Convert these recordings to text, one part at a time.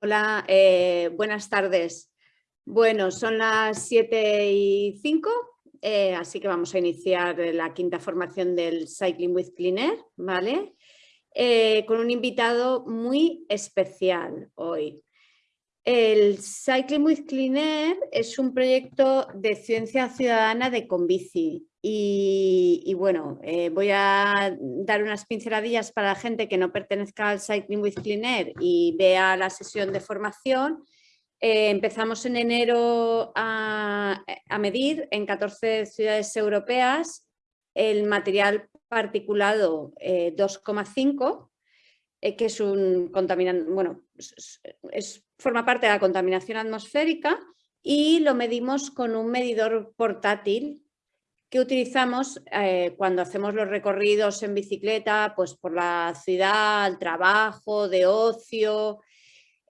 Hola, eh, buenas tardes. Bueno, son las 7 y 5, eh, así que vamos a iniciar la quinta formación del Cycling with Cleaner, ¿vale? Eh, con un invitado muy especial hoy. El Cycling with Cleaner es un proyecto de ciencia ciudadana de Convici y, bueno, eh, voy a dar unas pinceladillas para la gente que no pertenezca al Cycling with Cleaner y vea la sesión de formación. Eh, empezamos en enero a, medir en 14 ciudades europeas el material particulado 2,5 eh, que es un contaminante, bueno, es, forma parte de la contaminación atmosférica y lo medimos con un medidor portátil que utilizamos eh, cuando hacemos los recorridos en bicicleta, pues por la ciudad, al trabajo, de ocio.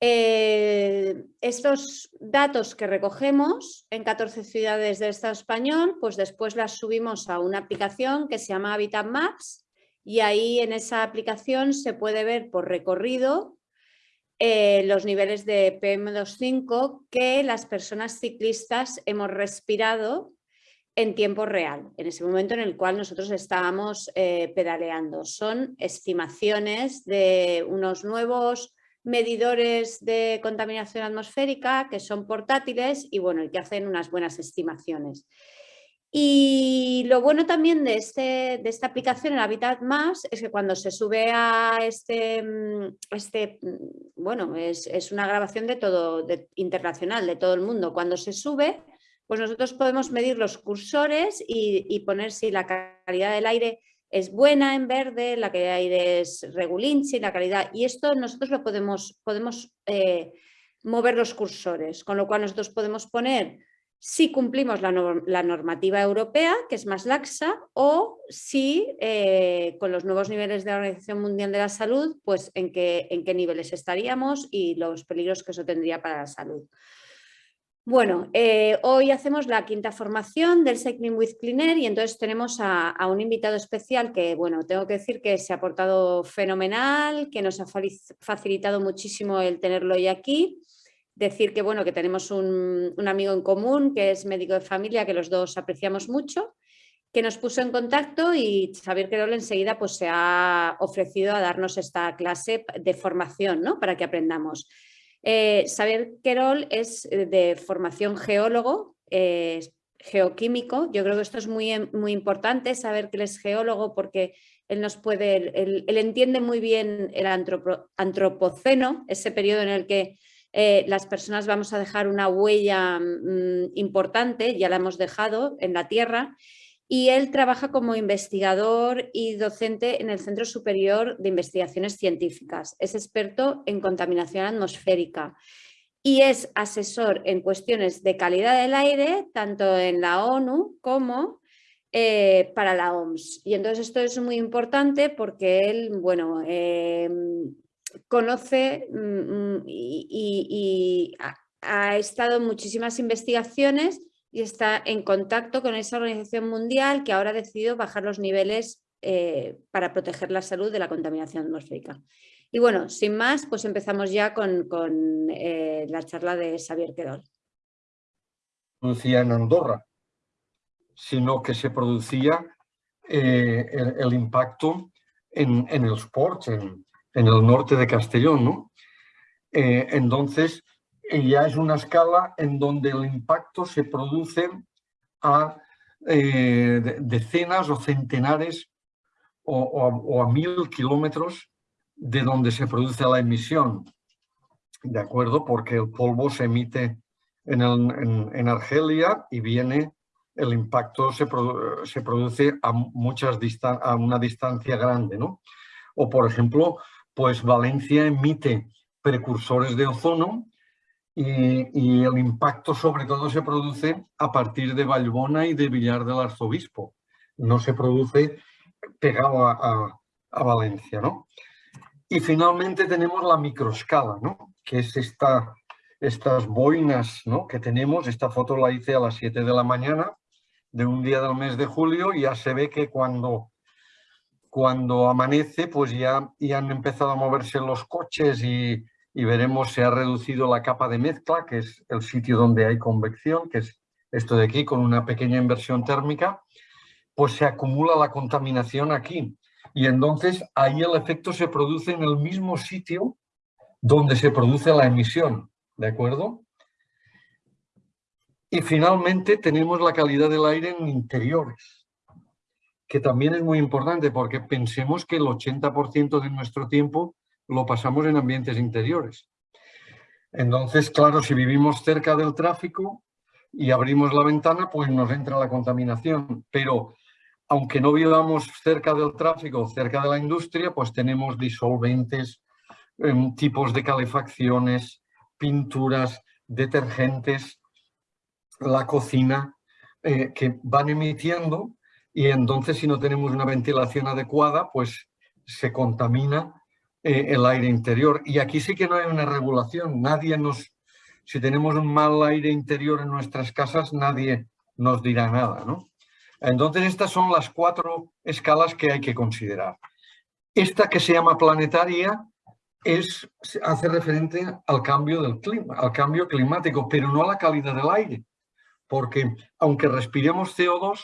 Eh, estos datos que recogemos en 14 ciudades del Estado español, pues después las subimos a una aplicación que se llama Habitat Maps y ahí en esa aplicación se puede ver por recorrido eh, los niveles de PM2.5 que las personas ciclistas hemos respirado en tiempo real, en ese momento en el cual nosotros estábamos eh, pedaleando. Son estimaciones de unos nuevos medidores de contaminación atmosférica que son portátiles y bueno, que hacen unas buenas estimaciones. Y lo bueno también de, este, de esta aplicación, el Habitat Más, es que cuando se sube a este, mm, este mm, bueno, es, es una grabación de todo, internacional, de todo el mundo. Cuando se sube, pues nosotros podemos medir los cursores y, poner si la calidad del aire es buena en verde, la calidad del aire es regulinchi, la calidad... Y esto nosotros lo podemos, podemos eh, mover los cursores, con lo cual nosotros podemos poner si cumplimos la, normativa europea, que es más laxa, o si eh, con los nuevos niveles de la Organización Mundial de la Salud, pues en qué, en qué niveles estaríamos y los peligros que eso tendría para la salud. Bueno, eh, hoy hacemos la quinta formación del Cycling with Cleaner y entonces tenemos a, un invitado especial que, bueno, tengo que decir que se ha portado fenomenal, que nos ha facilitado muchísimo el tenerlo hoy aquí. Decir que, bueno, que tenemos un, amigo en común que es médico de familia, que los dos apreciamos mucho, que nos puso en contacto y Xavier Querol enseguida pues, se ha ofrecido a darnos esta clase de formación ¿no? para que aprendamos. Eh, Xavier Querol es de formación geólogo, eh, geoquímico. Yo creo que esto es muy, muy importante, saber que él es geólogo porque él nos puede, él, entiende muy bien el antropoceno, ese periodo en el que las personas vamos a dejar una huella mm, importante, ya la hemos dejado en la Tierra, y él trabaja como investigador y docente en el Centro Superior de Investigaciones Científicas. Es experto en contaminación atmosférica y es asesor en cuestiones de calidad del aire, tanto en la ONU como eh, para la OMS. Y entonces esto es muy importante porque él, bueno, em, conoce mm, mm, y, ha estado en muchísimas investigaciones y está en contacto con esa organización mundial que ahora ha decidido bajar los niveles eh, para proteger la salud de la contaminación atmosférica. Y bueno, sin más, pues empezamos ya con, eh, la charla de Xavier Querol. Producía en Andorra, sino que se producía eh, el, impacto en, el sport, en, en, el norte de Castellón. ¿no? entonces, ya es una escala en donde el impacto se produce a eh, decenas o centenares o, a, mil kilómetros de donde se produce la emisión, ¿de acuerdo? Porque el polvo se emite en, Argelia y viene, el impacto se, se produce a, muchas a una distancia grande, ¿no? O por ejemplo, pues Valencia emite precursores de ozono y, el impacto sobre todo se produce a partir de Vallbona y de Villar del Arzobispo. No se produce pegado a, Valencia. ¿no? Y finalmente tenemos la microescala, ¿no? que es esta, estas boinas ¿no? que tenemos. Esta foto la hice a las 7 de la mañana de un día del mes de julio y ya se ve que cuando, cuando amanece pues ya, ya han empezado a moverse los coches y, y veremos se ha reducido la capa de mezcla, que es el sitio donde hay convección, que es esto de aquí con una pequeña inversión térmica, pues se acumula la contaminación aquí. Y entonces ahí el efecto se produce en el mismo sitio donde se produce la emisión, ¿de acuerdo? Y finalmente tenemos la calidad del aire en interiores, que también es muy importante porque pensemos que el 80% de nuestro tiempo lo pasamos en ambientes interiores. Entonces, claro, si vivimos cerca del tráfico y abrimos la ventana, pues nos entra la contaminación. Pero aunque no vivamos cerca del tráfico, cerca de la industria, pues tenemos disolventes, em, tipos de calefacciones, pinturas, detergentes, la cocina, eh, que van emitiendo y entonces si no tenemos una ventilación adecuada, pues se contamina eh, el aire interior. Y aquí sí que no hay una regulación, nadie nos... Si tenemos un mal aire interior en nuestras casas, nadie nos dirá nada, ¿no? Entonces estas son las cuatro escalas que hay que considerar. Esta que se llama planetaria es, hace referente al cambio del clima, al cambio climático, pero no a la calidad del aire porque aunque respiremos CO2,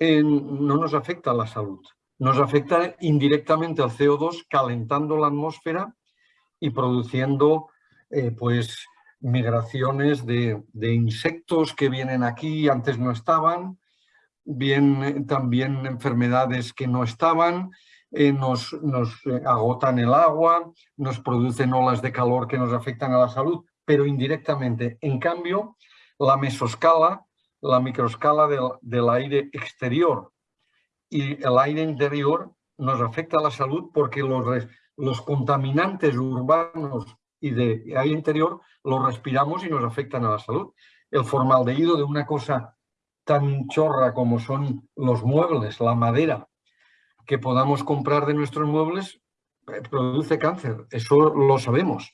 no nos afecta a la salud. Nos afecta indirectamente al CO2 calentando la atmósfera y produciendo eh, pues, migraciones de, insectos que vienen aquí antes no estaban, bien, también enfermedades que no estaban, eh, nos, nos eh, agotan el agua, nos producen olas de calor que nos afectan a la salud, pero indirectamente. En cambio, la mesoscala, la microescala del, aire exterior y el aire interior nos afecta a la salud porque los, los contaminantes urbanos y de aire interior los respiramos y nos afectan a la salud. El formaldehído de una cosa tan chorra como son los muebles, la madera que podamos comprar de nuestros muebles, eh, produce cáncer, eso lo sabemos.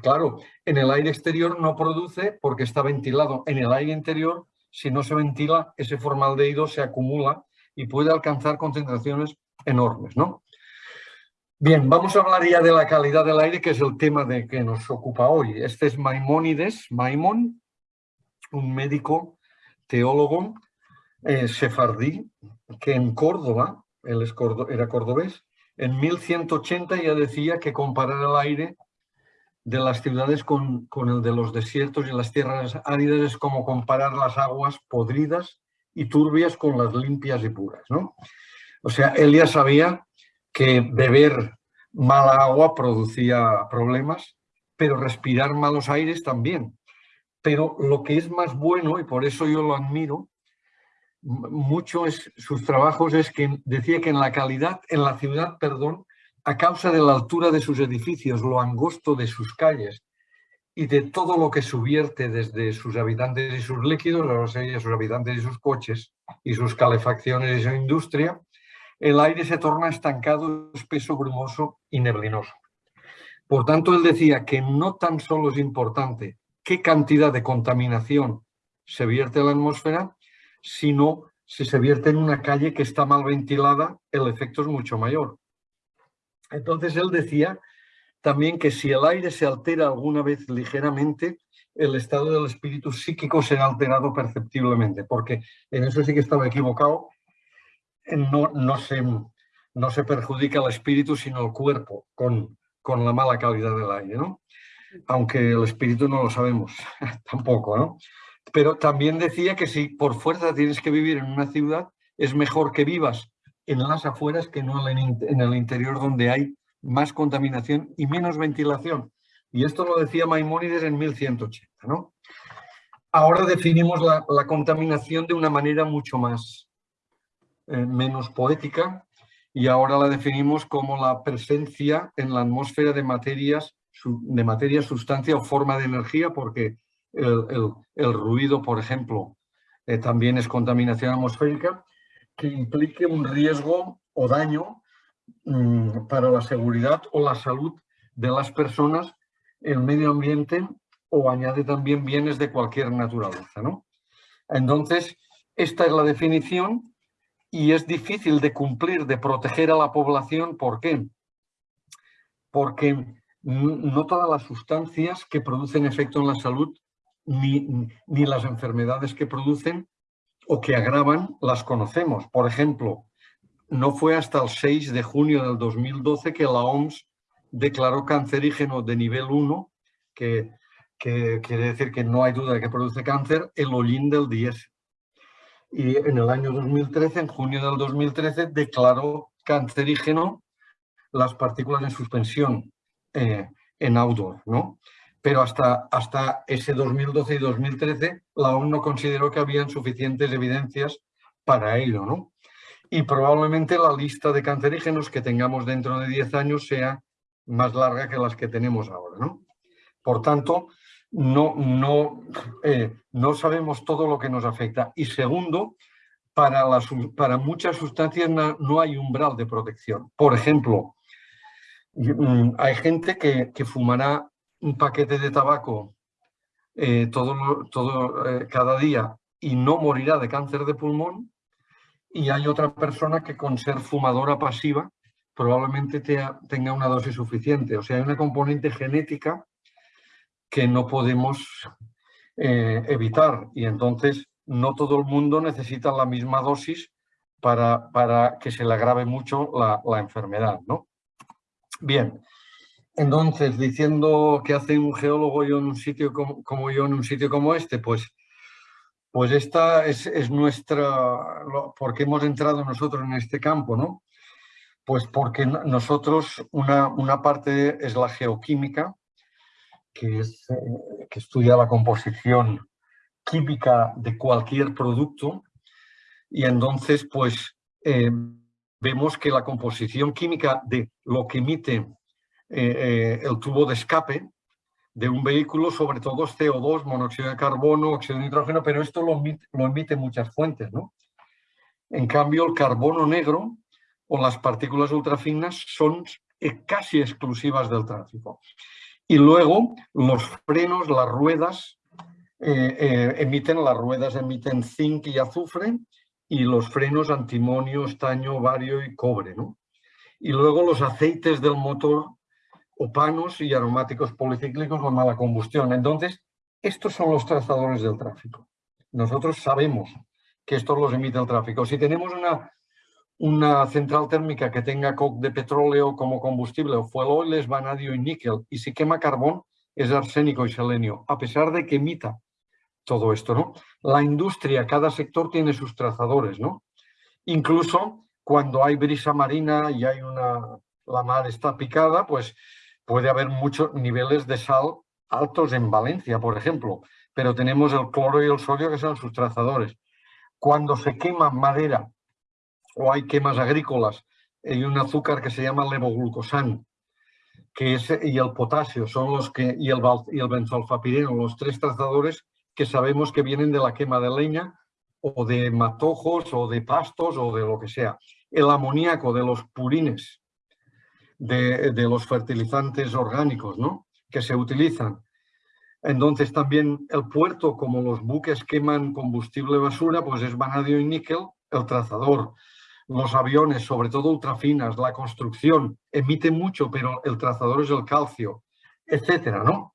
Claro, en el aire exterior no produce porque está ventilado. En el aire interior, si no se ventila, ese formaldehído se acumula y puede alcanzar concentraciones enormes. ¿no? Bien, vamos a hablar ya de la calidad del aire, que es el tema de que nos ocupa hoy. Este es Maimónides, Maimón, un médico teólogo eh, sefardí, que en Córdoba, él era cordobés, en 1180 ya decía que comparar el aire de las ciudades con, el de los desiertos y las tierras áridas es como comparar las aguas podridas y turbias con las limpias y puras. ¿no? O sea, él ya sabía que beber mala agua producía problemas, pero respirar malos aires también. Pero lo que es más bueno, y por eso yo lo admiro, mucho es sus trabajos es que decía que en la calidad, en la ciudad, perdón, a causa de la altura de sus edificios, lo angosto de sus calles y de todo lo que subierte desde sus habitantes y sus líquidos, o sea, sus habitantes y sus coches, y sus calefacciones y su industria, el aire se torna estancado, espeso, brumoso y neblinoso. Por tanto, él decía que no tan solo es importante qué cantidad de contaminación se vierte en la atmósfera, sino si se vierte en una calle que está mal ventilada, el efecto es mucho mayor. Entonces él decía también que si el aire se altera alguna vez ligeramente, el estado del espíritu psíquico será alterado perceptiblemente, porque en eso sí que estaba equivocado. No, no, se, no se perjudica el espíritu, sino el cuerpo con, con la mala calidad del aire, ¿no? Aunque el espíritu no lo sabemos tampoco, ¿no? Pero también decía que si por fuerza tienes que vivir en una ciudad, es mejor que vivas en las afueras que no en el interior donde hay más contaminación y menos ventilación. Y esto lo decía Maimónides en 1180. ¿no? Ahora definimos la, contaminación de una manera mucho más, eh, menos poética y ahora la definimos como la presencia en la atmósfera de materias, de materia, sustancia o forma de energía, porque el, ruido, por ejemplo, eh, también es contaminación atmosférica, que implique un riesgo o daño mm, para la seguridad o la salud de las personas, el medio ambiente o añade también bienes de cualquier naturaleza. ¿no? Entonces, esta es la definición y es difícil de cumplir, de proteger a la población. ¿Por qué? Porque no todas las sustancias que producen efecto en la salud ni, ni las enfermedades que producen o que agravan las conocemos. Por ejemplo, no fue hasta el 6 de junio del 2012 que la OMS declaró cancerígeno de nivel 1, que, quiere decir que no hay duda de que produce cáncer, el hollín del diésel. Y en el año 2013, en junio del 2013, declaró cancerígeno las partículas en suspensión eh, en outdoor, ¿no? Pero hasta, hasta ese 2012 y 2013 la OMS no consideró que habían suficientes evidencias para ello, ¿no? Y probablemente la lista de cancerígenos que tengamos dentro de 10 años sea más larga que las que tenemos ahora, ¿no? Por tanto, no, no, eh, no sabemos todo lo que nos afecta. Y segundo, para, para muchas sustancias no, no hay umbral de protección. Por ejemplo, Mm, hay gente que, fumará un paquete de tabaco eh, todo, todo, eh, cada día y no morirá de cáncer de pulmón y hay otra persona que con ser fumadora pasiva probablemente tenga una dosis suficiente. O sea, hay una componente genética que no podemos eh, evitar y entonces no todo el mundo necesita la misma dosis para, para que se le agrave mucho la, la enfermedad, ¿no? Bien, entonces, diciendo que hace un geólogo yo en un sitio como, yo en un sitio como este, pues, pues esta es, nuestra, porque hemos entrado nosotros en este campo, ¿no? Pues porque nosotros, una, una parte es la geoquímica, que, es, eh, que estudia la composición química de cualquier producto, y entonces, pues, eh, vemos que la composición química de lo que emite eh, eh, el tubo de escape de un vehículo, sobre todo es CO2, monóxido de carbono, óxido de nitrógeno, pero esto lo lo emite muchas fuentes. ¿no? En cambio, el carbono negro o las partículas ultrafinas son eh, casi exclusivas del tráfico. Y luego los frenos, las ruedas, emiten, las ruedas emiten zinc y azufre y los frenos antimonio, estaño, bario y cobre. ¿no? Y luego los aceites del motor opanos y aromáticos policíclicos con mala combustión. Entonces, estos son los trazadores del tráfico. Nosotros sabemos que estos los emite el tráfico. Si tenemos una, una central térmica que tenga coque de petróleo como combustible o fuel oil es vanadio y níquel. Y si quema carbón es arsénico y selenio, a pesar de que emita todo esto, ¿no? La industria, cada sector tiene sus trazadores, ¿no? Incluso cuando hay brisa marina y hay una, la mar está picada, pues puede haber muchos niveles de sal altos en Valencia, por ejemplo, pero tenemos el cloro y el sodio que son sus trazadores. Cuando se quema madera o hay quemas agrícolas, hay un azúcar que se llama levoglucosan, que es, y el potasio son los que, y el, y el benzolfapireno, los tres trazadores que sabemos que vienen de la quema de leña o de matojos o de pastos o de lo que sea. El amoníaco de los purines, de, los fertilizantes orgánicos ¿no? que se utilizan. Entonces también el puerto, como los buques queman combustible basura, pues es vanadio y níquel, el trazador. Los aviones, sobre todo ultrafinas, la construcción, emite mucho, pero el trazador es el calcio, etcétera, ¿no?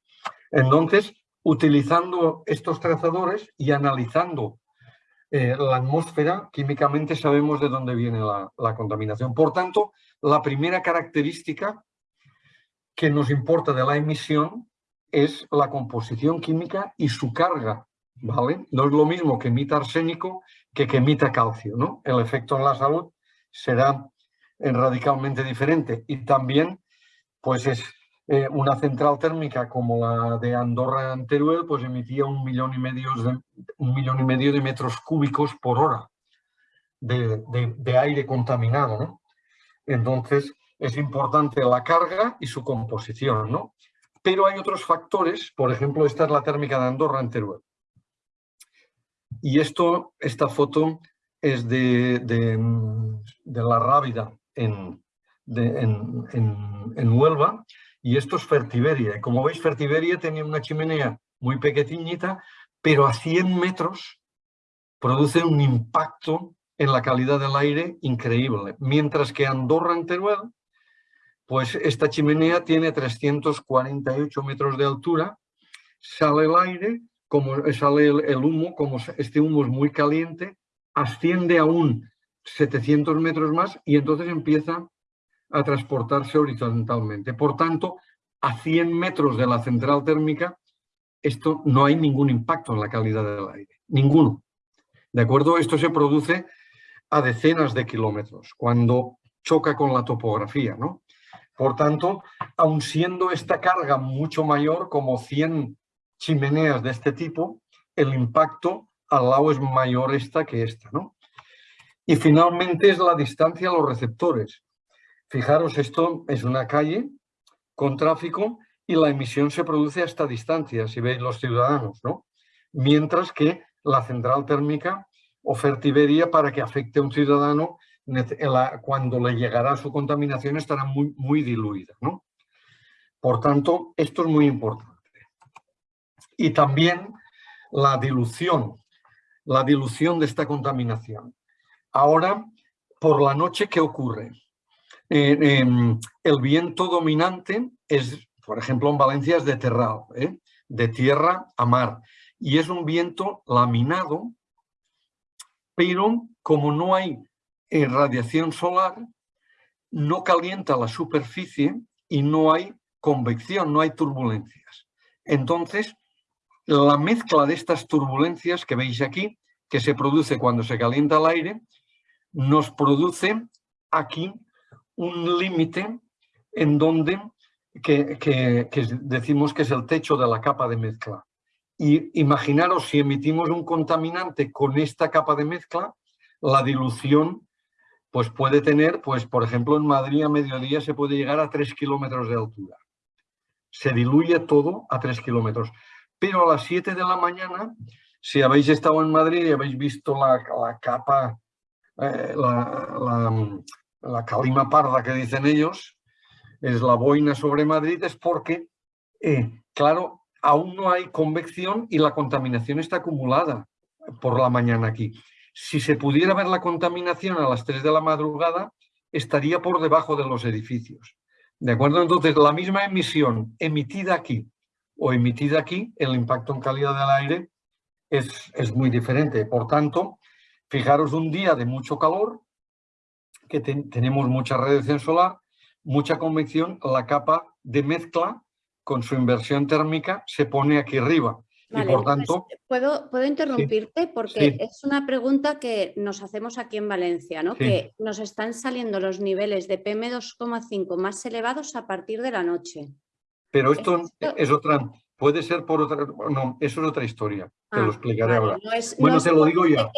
Entonces, utilizando estos trazadores y analizando eh, la atmósfera, químicamente sabemos de dónde viene la, contaminación. Por tanto, la primera característica que nos importa de la emisión es la composición química y su carga, ¿vale? No es lo mismo que emita arsénico que que emita calcio, ¿no? El efecto en la salud será eh, radicalmente diferente y también, pues es eh, una central térmica como la de Andorra en Teruel, pues emitía un millón y medio de, un millón y medio de metros cúbicos por hora de, aire contaminado. ¿no? Entonces, es importante la carga y su composición. ¿no? Pero hay otros factores, por ejemplo, esta es la térmica de Andorra en Teruel. Y esto, esta foto es de, de, la Rábida en, en, en, en Huelva y esto es Fertiberia. como veis, Fertiberia tenía una chimenea muy pequeñita, pero a 100 metros produce un impacto en la calidad del aire increíble. Mientras que Andorra en Teruel pues esta chimenea tiene 348 metros de altura, sale el aire, como sale el, humo, como este humo es muy caliente, asciende aún 700 metros más y entonces empieza a transportarse horizontalmente. Por tanto, a 100 metros de la central térmica, esto no hay ningún impacto en la calidad del aire, ninguno. ¿De acuerdo? Esto se produce a decenas de kilómetros, cuando choca con la topografía, ¿no? Por tanto, aun siendo esta carga mucho mayor, como 100 chimeneas de este tipo, el impacto al lado es mayor esta que esta, ¿no? Y finalmente es la distancia a los receptores. Fijaros, esto es una calle con tráfico y la emisión se produce a esta distancia, si veis los ciudadanos, ¿no? Mientras que la central térmica o Fertiberia para que afecte a un ciudadano cuando le llegará su contaminación estará muy, muy diluida. ¿no? Por tanto, esto es muy importante. Y también la dilución, la dilución de esta contaminación. Ahora, por la noche, ¿qué ocurre? El viento dominante es, por ejemplo, en Valencia es de terral, ¿eh? de tierra a mar. Y es un viento laminado pero como no hay eh, radiación solar, no calienta la superficie y no hay convección, no hay turbulencias. Entonces, la mezcla de estas turbulencias que veis aquí, que se produce cuando se calienta el aire, nos produce aquí un límite en donde que, decimos que es el techo de la capa de mezcla. Y imaginaros si emitimos un contaminante con esta capa de mezcla, la dilución pues puede tener, pues por ejemplo en Madrid a mediodía se puede llegar a 3 kilómetros de altura. Se diluye todo a 3 kilómetros. Pero a las 7 de la mañana, si habéis estado en Madrid y habéis visto la, capa, eh, la, calima parda que dicen ellos, es la boina sobre Madrid, es porque, eh, claro, aún no hay convección y la contaminación está acumulada por la mañana aquí. Si se pudiera ver la contaminación a las 3 de la madrugada, estaría por debajo de los edificios. ¿De acuerdo? Entonces, la misma emisión emitida aquí o emitida aquí, el impacto en calidad del aire es, es muy diferente. Por tanto, fijaros un día de mucho calor, que tenemos mucha radiación solar, mucha convección, la capa de mezcla con su inversión térmica se pone aquí arriba. y por pues, tanto... ¿Puedo, puedo interrumpirte? Porque es una pregunta que nos hacemos aquí en Valencia, ¿no? Que nos están saliendo los niveles de PM2,5 más elevados a partir de la noche. Pero esto, es otra... Puede ser por otra... No, eso es otra historia. te lo ah, explicaré ahora. bueno, te lo digo ya.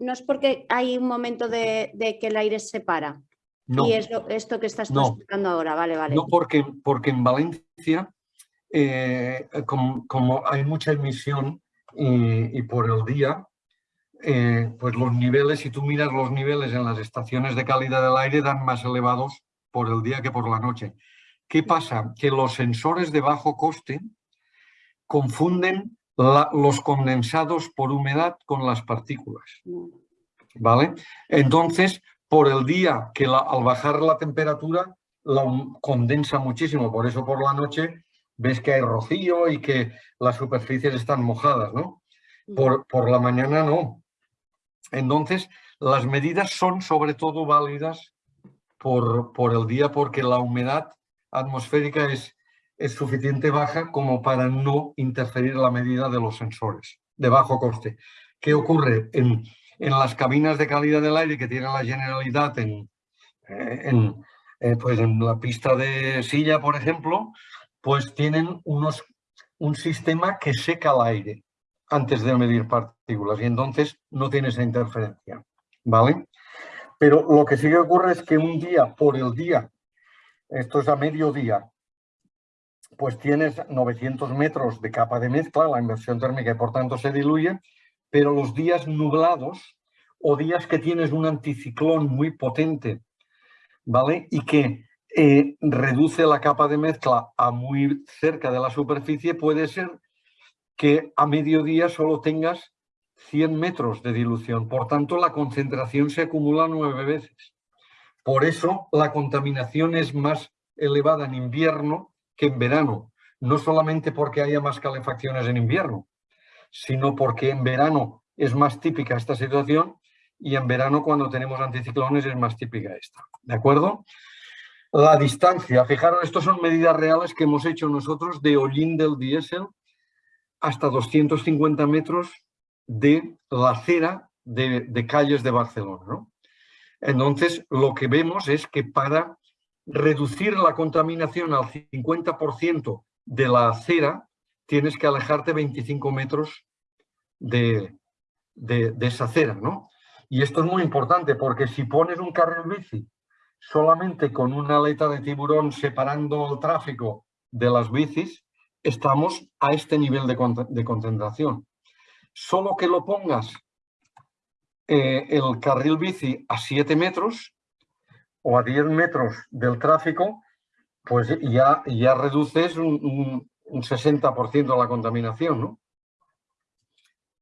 no es porque hay un momento de, que el aire se para. No. Y es esto que estás explicando ahora, vale, vale. No, porque, porque en Valencia, eh, como, hay mucha emisión y, por el día, eh, pues los niveles, si tú miras los niveles en las estaciones de calidad del aire, dan más elevados por el día que por la noche. ¿Qué pasa? Que los sensores de bajo coste confunden los condensados por humedad con las partículas. Mm. ¿Vale? Entonces, por el día que al bajar la temperatura la condensa muchísimo, por eso por la noche ves que hay rocío y que las superficies están mojadas, ¿no? Por, por la mañana no. Entonces, las medidas son sobre todo válidas por, por el día porque la humedad atmosférica es, es suficiente baja como para no interferir la medida de los sensores de bajo coste. ¿Qué ocurre? En, en las cabinas de calidad del aire que tiene la Generalidad en, eh, eh, pues en la pista de silla, por ejemplo, pues tienen unos, un sistema que seca el aire antes de medir partículas y entonces no tiene esa interferencia, ¿vale? Pero lo que sí que ocurre es que un día por el día, esto es a mediodía, pues tienes 900 metros de capa de mezcla, la inversión térmica y por tanto se diluye, pero los días nublados o días que tienes un anticiclón muy potente, ¿vale? Y que eh, reduce la capa de mezcla a muy cerca de la superficie, puede ser que a mediodía solo tengas 100 metros de dilución. Por tanto, la concentración se acumula nueve veces. Por eso la contaminación es más elevada en invierno que en verano. No solamente porque haya más calefacciones en invierno, sino porque en verano es más típica esta situación y en verano cuando tenemos anticiclones es más típica esta. ¿De acuerdo? La distancia, fijaros, estas son medidas reales que hemos hecho nosotros de hollín del diésel hasta 250 metros de la acera de, calles de Barcelona. Entonces, lo que vemos es que para reducir la contaminación al 50% de la acera, tienes que alejarte 25 metros de, de, esa acera. ¿no? Y esto es muy importante porque si pones un carril bici solamente con una aleta de tiburón separando el tráfico de las bicis, estamos a este nivel de, concentración. Solo que lo pongas eh, el carril bici a 7 metros o a 10 metros del tráfico, pues ya, ya reduces un 60% de la contaminación, ¿no?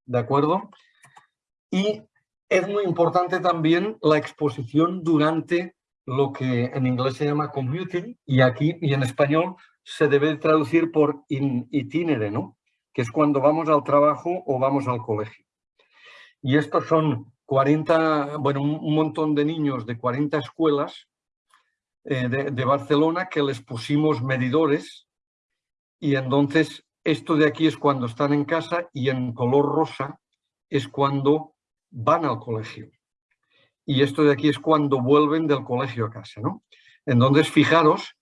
¿De acuerdo? Y es muy importante también la exposición durante lo que en inglés se llama commuting y aquí y en español se debe traducir por in, itinere, ¿no? que es cuando vamos al trabajo o vamos al colegio. Y estos son 40, bueno, un montón de niños de 40 escuelas eh, de Barcelona que les pusimos medidores y entonces esto de aquí es cuando están en casa y en color rosa es cuando van al colegio y esto de aquí es cuando vuelven del colegio a casa. ¿no? Entonces, fijaros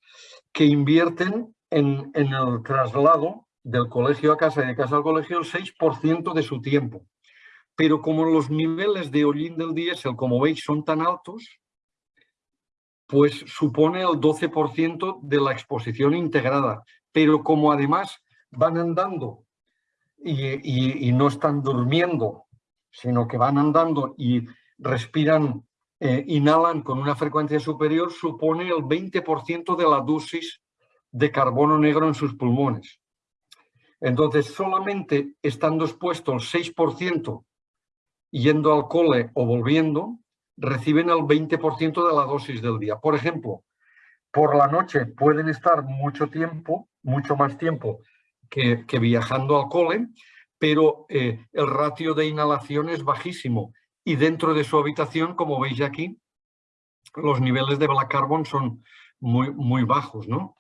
que invierten en, el traslado del colegio a casa y de casa al colegio el 6% de su tiempo. Pero como los niveles de hollín del diésel, como veis, son tan altos, pues supone el 12% de la exposición integrada. Pero como además van andando y, no están durmiendo, sino que van andando y respiran, eh, inhalan con una frecuencia superior, supone el 20% de la dosis de carbono negro en sus pulmones. Entonces, solamente estando expuesto el 6% yendo al cole o volviendo, reciben el 20% de la dosis del día. Por ejemplo, por la noche pueden estar mucho tiempo, mucho más tiempo que, viajando al cole, pero eh, el ratio de inhalación es bajísimo y dentro de su habitación, como veis aquí, los niveles de black carbon son muy, muy bajos, ¿no?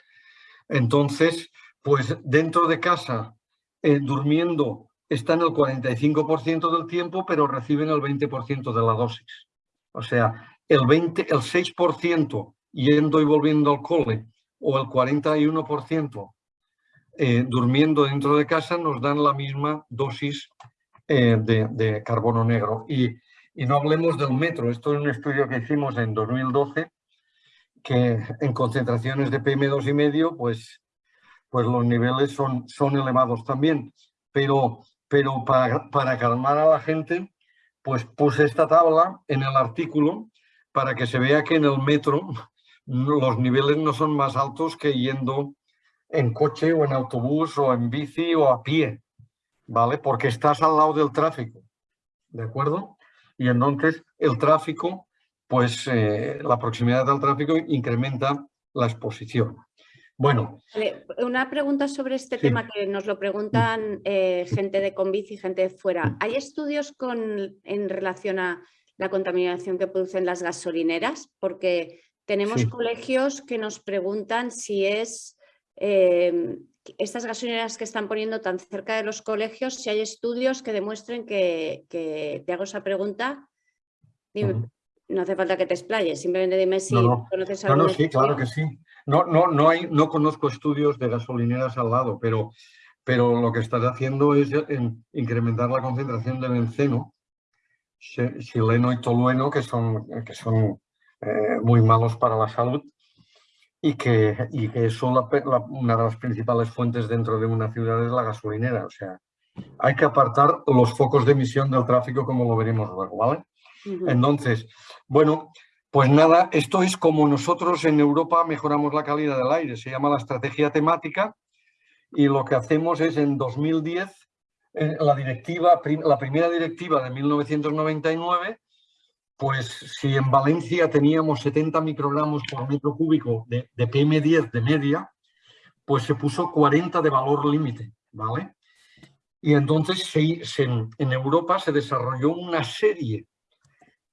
Entonces, pues dentro de casa, eh, durmiendo, están el 45% del tiempo, pero reciben el 20% de la dosis. O sea, el, 20, el 6% yendo y volviendo al cole o el 41% eh, durmiendo dentro de casa nos dan la misma dosis eh, de, carbono negro. Y y no hablemos del metro. Esto es un estudio que hicimos en 2012, que en concentraciones de PM2,5, pues, pues los niveles son, son elevados también. Pero, pero para, para calmar a la gente, pues puse esta tabla en el artículo para que se vea que en el metro los niveles no son más altos que yendo en coche o en autobús o en bici o a pie, ¿vale? Porque estás al lado del tráfico, ¿de acuerdo? y entonces el tráfico, pues eh, la proximidad del tráfico incrementa la exposición. Bueno. una pregunta sobre este tema que nos lo preguntan eh, gente de Convici y gente de fuera. ¿Hay estudios con, en relación a la contaminación que producen las gasolineras? Porque tenemos colegios que nos preguntan si es eh, estas gasolineras que están poniendo tan cerca de los colegios, si hay estudios que demuestren que, te hago esa pregunta, no hace falta que te explayes, simplemente dime si conoces algo. No, no, sí, claro que sí. No, no, no, hay, no conozco estudios de gasolineras al lado, pero, pero lo que estás haciendo es incrementar la concentración de benceno, xileno y tolueno, que son, que son eh, muy malos para la salud y que, y que son una de las principales fuentes dentro de una ciudad es la gasolinera. O sea, hay que apartar los focos de emisión del tráfico como lo veremos luego, ¿vale? Entonces, bueno, pues nada, esto es como nosotros en Europa mejoramos la calidad del aire, se llama la estrategia temática y lo que hacemos es en 2010, eh, la, directiva, la primera directiva de 1999 pues si en Valencia teníamos 70 microgramos por metro cúbico de, PM10 de media, pues se puso 40 de valor límite, ¿vale? Y entonces en Europa se desarrolló una serie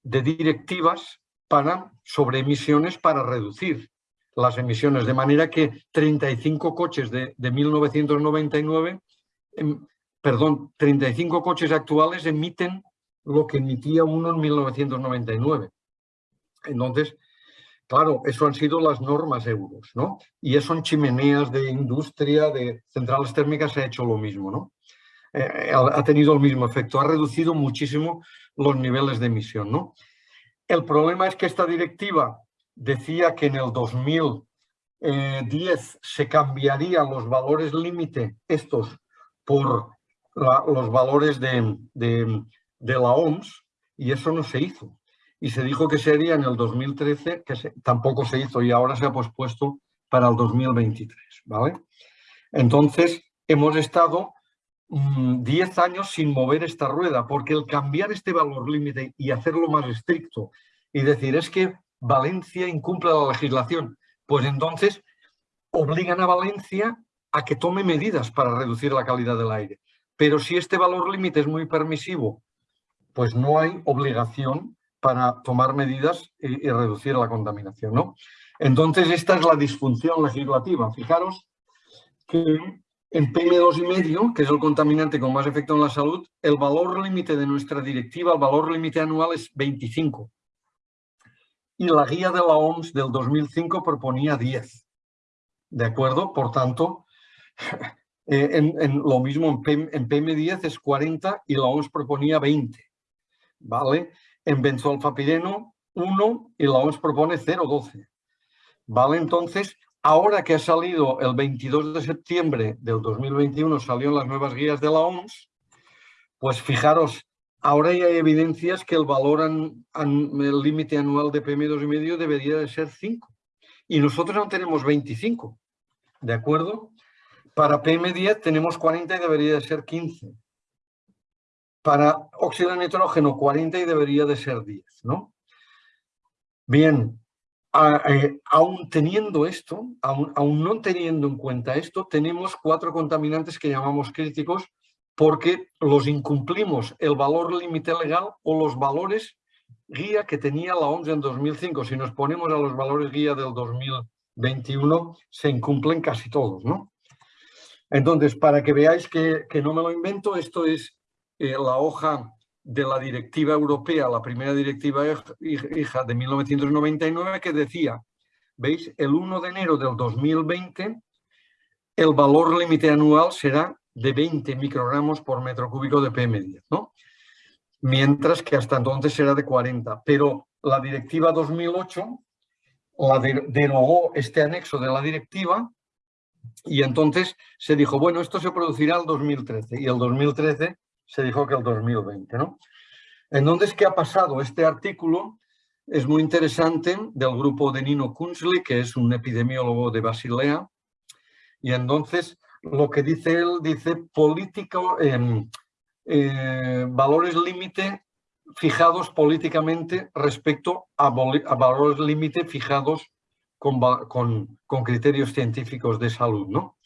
de directivas para, sobre emisiones para reducir las emisiones, de manera que 35 coches de, 1999, em, perdón, 35 coches actuales emiten lo que emitía uno en 1999. Entonces, claro, eso han sido las normas euros, ¿no? Y eso en chimeneas de industria, de centrales térmicas se ha hecho lo mismo, ¿no? Eh, ha tenido el mismo efecto, ha reducido muchísimo los niveles de emisión, ¿no? El problema es que esta directiva decía que en el 2010 se cambiarían los valores límite, estos, por los valores de, la OMS, y eso no se hizo. Y se dijo que sería en el 2013, que tampoco se hizo, y ahora se ha pospuesto para el 2023. ¿vale? Entonces, hemos estado 10 mm, años sin mover esta rueda, porque el cambiar este valor límite y hacerlo más estricto y decir, es que Valencia incumple la legislación, pues entonces obligan a Valencia a que tome medidas para reducir la calidad del aire. Pero si este valor límite es muy permisivo, pues no hay obligación para tomar medidas y, reducir la contaminación. ¿no? Entonces esta es la disfunción legislativa. Fijaros que en PM2,5, que es el contaminante con más efecto en la salud, el valor límite de nuestra directiva, el valor límite anual es 25 y la guía de la OMS del 2005 proponía 10. ¿De acuerdo? Por tanto, eh, en, lo mismo en, PM, 10 es 40 y la OMS proponía 20. ¿Vale? En benzoalfapireno 1 y la OMS propone 0,12. ¿Vale? Entonces, ahora que ha salido el 22 de septiembre del 2021, salieron las nuevas guías de la OMS, pues fijaros Ahora ya hay evidencias que el valor, el límite anual de PM2,5 debería de ser 5. Y nosotros no tenemos 25, ¿de acuerdo? Para PM10 tenemos 40 y debería de ser 15. Para óxido de nitrógeno 40 y debería de ser 10, ¿no? Bien, eh, aún teniendo esto, aún no teniendo en cuenta esto, tenemos cuatro contaminantes que llamamos críticos porque los incumplimos el valor límite legal o los valores guía que tenía la OMS en 2005. Si nos ponemos a los valores guía del 2021, se incumplen casi todos. ¿no? Entonces, para que veáis que, no me lo invento, esto es eh, la hoja de la directiva europea, la primera directiva hija de 1999, que decía, ¿veis? El 1 de enero del 2020, el valor límite anual será de 20 microgramos por metro cúbico de PM10, ¿no? Mientras que hasta entonces era de 40. Pero la directiva 2008 la derogó este anexo de la directiva y entonces se dijo, bueno, esto se producirá el 2013 y el 2013 se dijo que el 2020, ¿no? Entonces, ¿qué ha pasado? Este artículo es muy interesante del grupo de Nino Kunzli, que es un epidemiólogo de Basilea, y entonces lo que dice él, dice político, em, eh, valores límite fijados políticamente respecto a, valores límite fijados con, con, criterios científicos de salud. ¿no?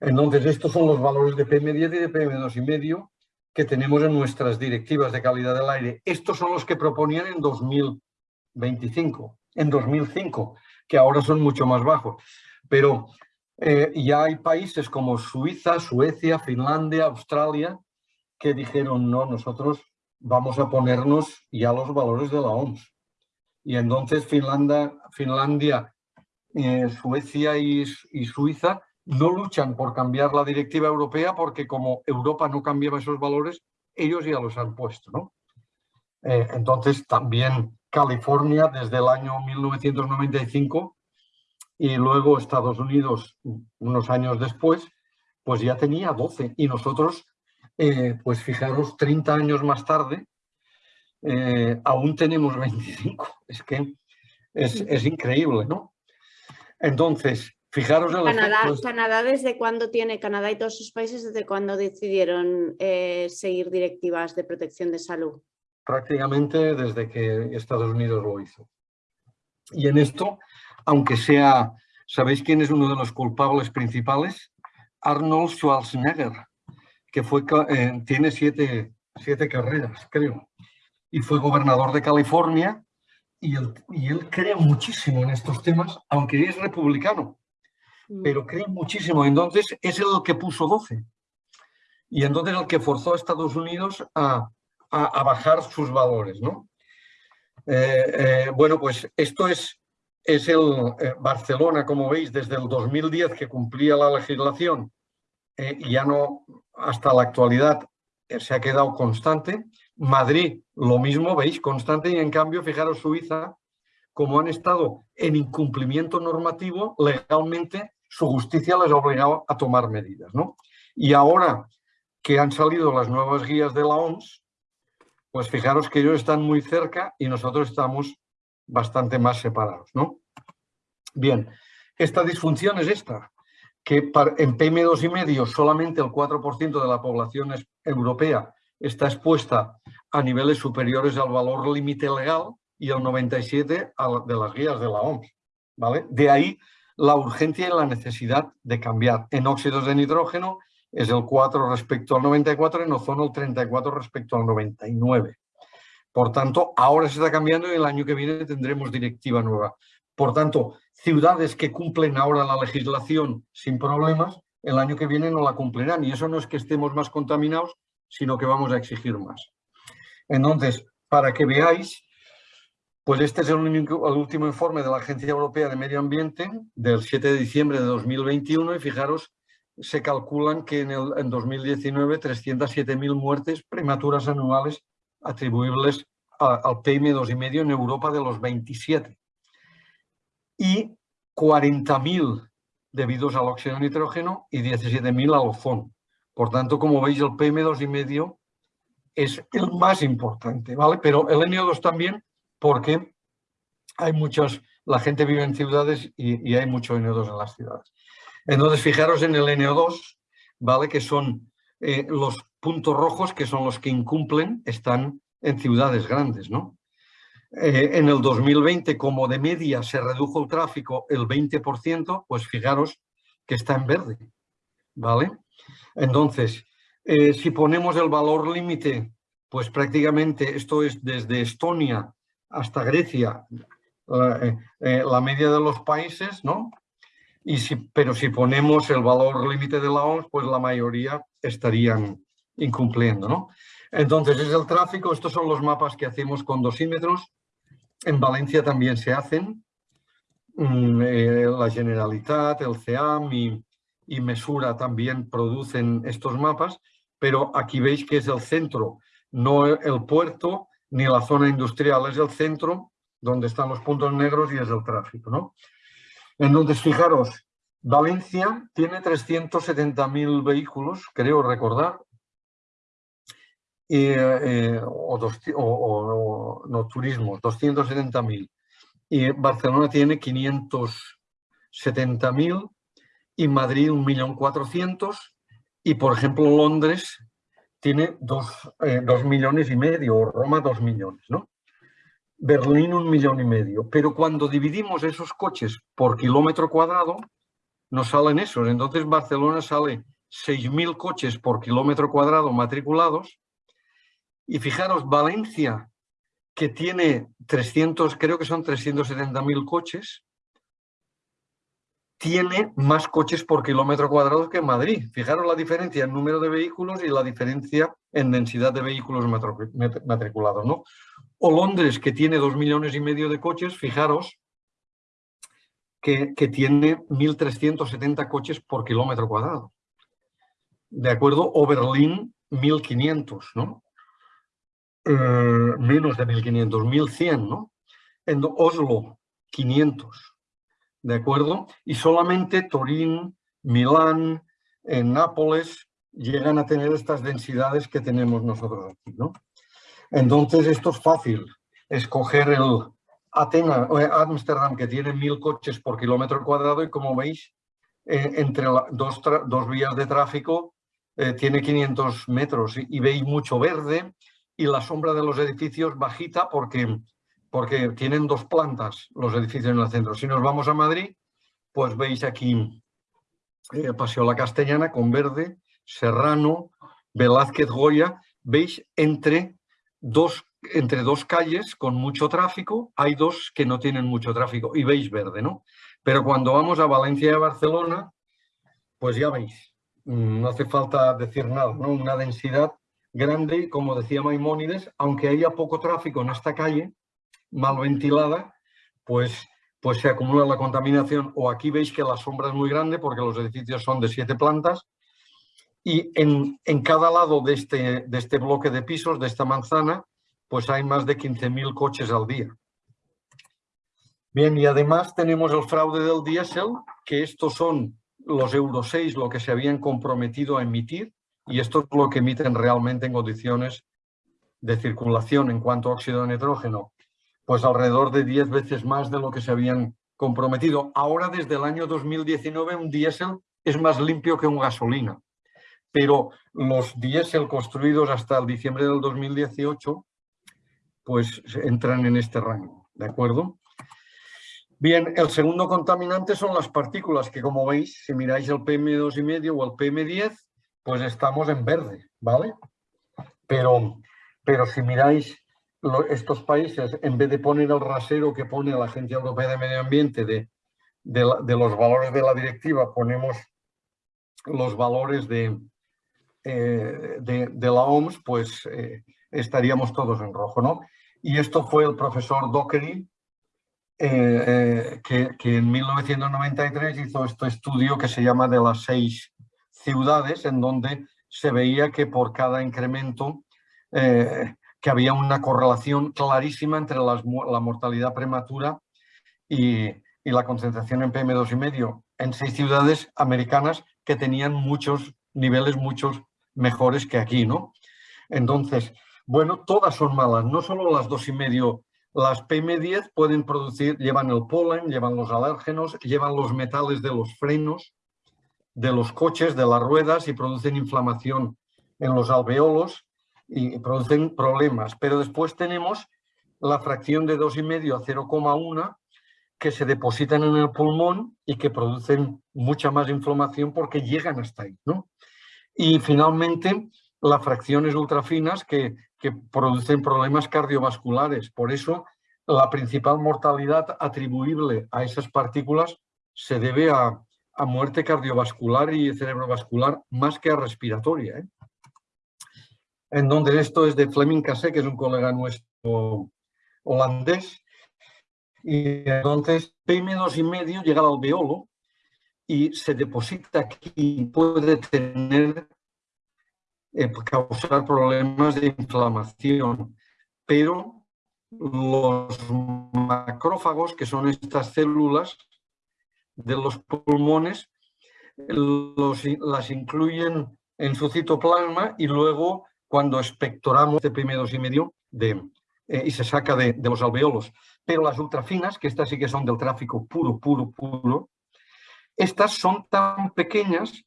Entonces, estos son los valores de PM10 y de PM2,5 que tenemos en nuestras directivas de calidad del aire. Estos son los que proponían en 2025, en 2005, que ahora son mucho más bajos. Pero eh, ya hay países como Suiza, Suecia, Finlandia, Australia, que dijeron, no, nosotros vamos a ponernos ya los valores de la OMS. Y entonces Finlandia, Finlandia eh, Suecia y, Suiza no luchan por cambiar la directiva europea porque como Europa no cambiaba esos valores, ellos ya los han puesto. ¿no? Eh, entonces también California desde el año 1995 y luego Estados Unidos, unos años después, pues ya tenía 12 y nosotros, eh, pues fijaros, 30 años más tarde, eh, aún tenemos 25. Es que es, increíble, ¿no? Entonces, fijaros en Canadá, Canadá, ¿desde cuándo tiene, Canadá y todos sus países, desde cuándo decidieron eh, seguir directivas de protección de salud? prácticamente desde que Estados Unidos lo hizo. Y en esto, aunque sea, ¿sabéis quién es uno de los culpables principales? Arnold Schwarzenegger, que fue, eh, tiene siete, siete carreras, creo, y fue gobernador de California y él, y él cree muchísimo en estos temas, aunque es republicano. Pero cree muchísimo. Entonces es el que puso 12. Y entonces el que forzó a Estados Unidos a, a, bajar sus valores. ¿no? Eh, eh, bueno, pues esto es, es el eh, Barcelona, como veis, desde el 2010 que cumplía la legislación y ya no, hasta la actualidad se ha quedado constante. Madrid, lo mismo, veis, constante y en cambio, fijaros Suiza, como han estado en incumplimiento normativo, legalmente su justicia les ha obligado a tomar medidas. ¿no? Y ahora que han salido las nuevas guías de la OMS, pues fijaros que ellos están muy cerca y nosotros estamos bastante más separados, ¿no? Bien, esta disfunción es esta, que en PM2,5 solamente el 4% de la población europea está expuesta a niveles superiores al valor límite legal y el 97% de las guías de la OMS, ¿vale? De ahí la urgencia y la necesidad de cambiar en óxidos de nitrógeno es el 4 respecto al 94, en ozono el 34 respecto al 99. Por tanto, ahora se está cambiando y el año que viene tendremos directiva nueva. Por tanto, ciudades que cumplen ahora la legislación sin problemas, el año que viene no la cumplirán. Y eso no es que estemos más contaminados, sino que vamos a exigir más. Entonces, para que veáis, pues este es el, último informe de la Agencia Europea de Medio Ambiente del 7 de diciembre de 2021 y fijaros se calculan que en, el, en 2019 307.000 muertes prematuras anuales atribuibles al PM2,5 en Europa de los 27 y 40.000 debidos al óxido nitrógeno y 17.000 al ozono. Por tanto, como veis, el PM2,5 es el más importante, ¿vale? Pero el NO2 también porque hay muchos, la gente vive en ciudades y, y hay mucho NO2 en las ciudades. Entonces, fijaros en el NO2, ¿vale? Que son eh, los puntos rojos, que son los que incumplen, están en ciudades grandes, ¿no? Eh, en el 2020, como de media se redujo el tráfico el 20%, pues fijaros que está en verde, ¿vale? Entonces, eh, si ponemos el valor límite, pues prácticamente esto es desde Estonia hasta Grecia, la media de los países, ¿no? Y si, pero si ponemos el valor límite de la OMS, pues la mayoría estarían incumpliendo. ¿no? Entonces es el tráfico, estos son los mapas que hacemos con dosímetros. En Valencia también se hacen. Mm, eh, la Generalitat, el CEAM y Mesura también producen estos mapas, pero aquí veis que es el centro, no el puerto ni la zona industrial, es el centro donde están los puntos negros y es el tráfico. ¿no? Entonces, fijaros, Valencia tiene 370.000 vehículos, creo recordar, eh, o, no, turismo, 270.000. Y Barcelona tiene 570.000 y Madrid 1.400.000 y, por ejemplo, Londres tiene 2 eh, millones y medio, o Roma 2 millones, ¿no? Berlín un millón y medio. Pero cuando dividimos esos coches por kilómetro cuadrado, nos salen esos. Entonces Barcelona sale 6.000 coches por kilómetro cuadrado matriculados. Y fijaros, Valencia, que tiene 300, creo que son 370.000 coches, tiene más coches por kilómetro cuadrado que Madrid. Fijaros la diferencia en número de vehículos y la diferencia en densidad de vehículos matriculados. ¿no? O Londres, que tiene dos millones y medio de coches, fijaros que, tiene 1.370 coches por kilómetro cuadrado. ¿De acuerdo? O Berlín, 1.500, ¿no? Eh, menos de 1.500, 1.100, ¿no? En Oslo, 500, ¿de acuerdo? Y solamente Turín, Milán, en Nápoles, llegan a tener estas densidades que tenemos nosotros aquí, ¿no? Entonces esto es fácil, escoger el Atenas, eh, Ámsterdam, que tiene mil coches por kilómetro cuadrado y como veis, eh, entre dos, vías de tráfico eh, tiene 500 metros y, veis mucho verde y la sombra de los edificios bajita porque, porque tienen dos plantas los edificios en el centro. Si nos vamos a Madrid, pues veis aquí eh, Paseo La Castellana con verde, Serrano, Velázquez Goya, veis entre dos, entre dos calles con mucho tráfico, hay dos que no tienen mucho tráfico y veis verde, ¿no? Pero cuando vamos a Valencia y a Barcelona, pues ya veis, mm, no hace falta decir nada, ¿no? Una densidad grande, como decía Maimónides, aunque haya poco tráfico en esta calle, mal ventilada, pues, pues se acumula la contaminación. O aquí veis que la sombra es muy grande porque los edificios son de siete plantas y en, en cada lado de este, de este bloque de pisos, de esta manzana, pues hay más de 15.000 coches al día. Bien, y además tenemos el fraude del diésel, que estos son los Euro 6, lo que se habían comprometido a emitir, y esto es lo que emiten realmente en condiciones de circulación en cuanto a óxido de nitrógeno, pues alrededor de 10 veces más de lo que se habían comprometido. Ahora, desde el año 2019, un diésel es más limpio que un gasolina, pero los diésel construidos hasta el diciembre del 2018, pues entran en este rango, ¿de acuerdo? Bien, el segundo contaminante son las partículas, que como veis, si miráis el PM2,5 o el PM10, pues estamos en verde, ¿vale? Pero, pero si miráis estos países, en vez de poner el rasero que pone la Agencia Europea de Medio Ambiente de, de, los valores de la directiva, ponemos los valores de, eh, de, la OMS, pues eh, estaríamos todos en rojo, ¿no? Y esto fue el profesor Dockery, eh, que, que, en 1993 hizo este estudio que se llama de las seis ciudades en donde se veía que por cada incremento que había una correlación clarísima entre la mortalidad prematura y, y la concentración en PM2,5 en seis ciudades americanas que tenían muchos niveles muchos mejores que aquí, ¿no? Entonces, bueno, todas son malas, no solo las dos y medio, las PM10 pueden producir, llevan el polen, llevan los alérgenos, llevan los metales de los frenos, de los coches, de las ruedas y producen inflamación en los alveolos y producen problemas. Pero después tenemos la fracción de 2,5 a 0,1 que se depositan en el pulmón y que producen mucha más inflamación porque llegan hasta ahí. ¿no? Y finalmente, las fracciones ultrafinas que, que producen problemas cardiovasculares. Por eso, la principal mortalidad atribuible a esas partículas se debe a, a muerte cardiovascular y cerebrovascular más que a respiratoria. ¿eh? En donde esto es de Fleming Cassé, que es un colega nuestro holandés. Y entonces PM2,5 llega al alveolo y se deposita aquí puede tener, eh, causar problemas de inflamación. Pero los macrófagos, que son estas células, de los pulmones las incluyen en su citoplasma y luego cuando espectoramos este primeros y medio de, eh, y se saca de, de, los alveolos. Pero las ultrafinas, que estas sí que son del tráfico puro, puro, puro, estas son tan pequeñas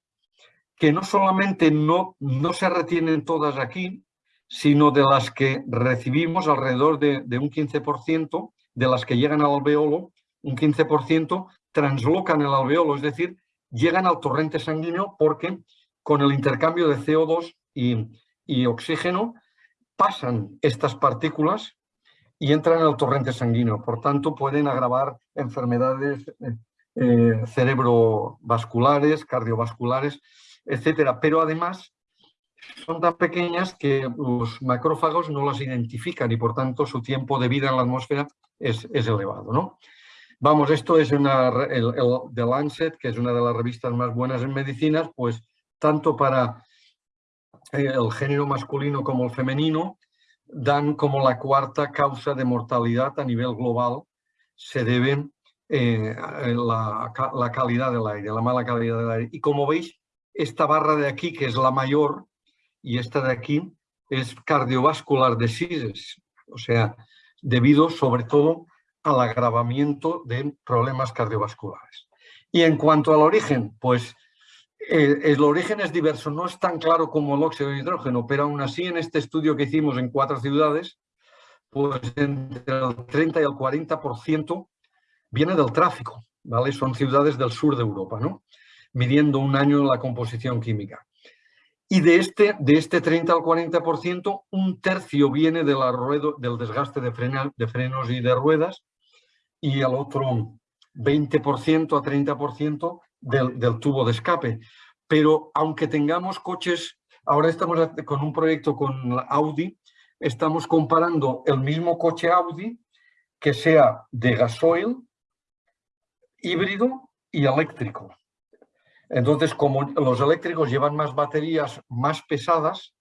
que no solamente no, no se retienen todas aquí, sino de las que recibimos alrededor de, de un 15%, de las que llegan al alveolo, un 15% translocan el alveolo, es decir, llegan al torrente sanguíneo porque con el intercambio de CO2 y, oxígeno pasan estas partículas y entran en el torrente sanguíneo. Por tanto, pueden agravar enfermedades eh, eh, cerebrovasculares, cardiovasculares, etcétera. Pero además son tan pequeñas que los macrófagos no las identifican y por tanto su tiempo de vida en la atmósfera es, es elevado. ¿no? Vamos, esto es una, el, The Lancet, que es una de las revistas más buenas en medicinas, pues tanto para el género masculino como el femenino, dan como la cuarta causa de mortalidad a nivel global, se debe eh, la, la, calidad del aire, la mala calidad del aire. Y como veis, esta barra de aquí, que es la mayor, y esta de aquí, es cardiovascular diseases, o sea, debido sobre todo al agravamiento de problemas cardiovasculares. Y en cuanto al origen, pues El origen es diverso, no es tan claro como el óxido de nitrógeno, pero aún así en este estudio que hicimos en cuatro ciudades, pues entre el 30 y el 40% viene del tráfico, ¿vale? Son ciudades del sur de Europa, ¿no? Midiendo un año la composición química. Y de este, de este 30 al 40%, un tercio viene de la del desgaste de, de frenos y de ruedas y el otro 20% a 30% del, tubo de escape. Pero aunque tengamos coches, ahora estamos con un proyecto con Audi, estamos comparando el mismo coche Audi que sea de gasoil, híbrido y eléctrico. Entonces, como los eléctricos llevan más baterías más pesadas,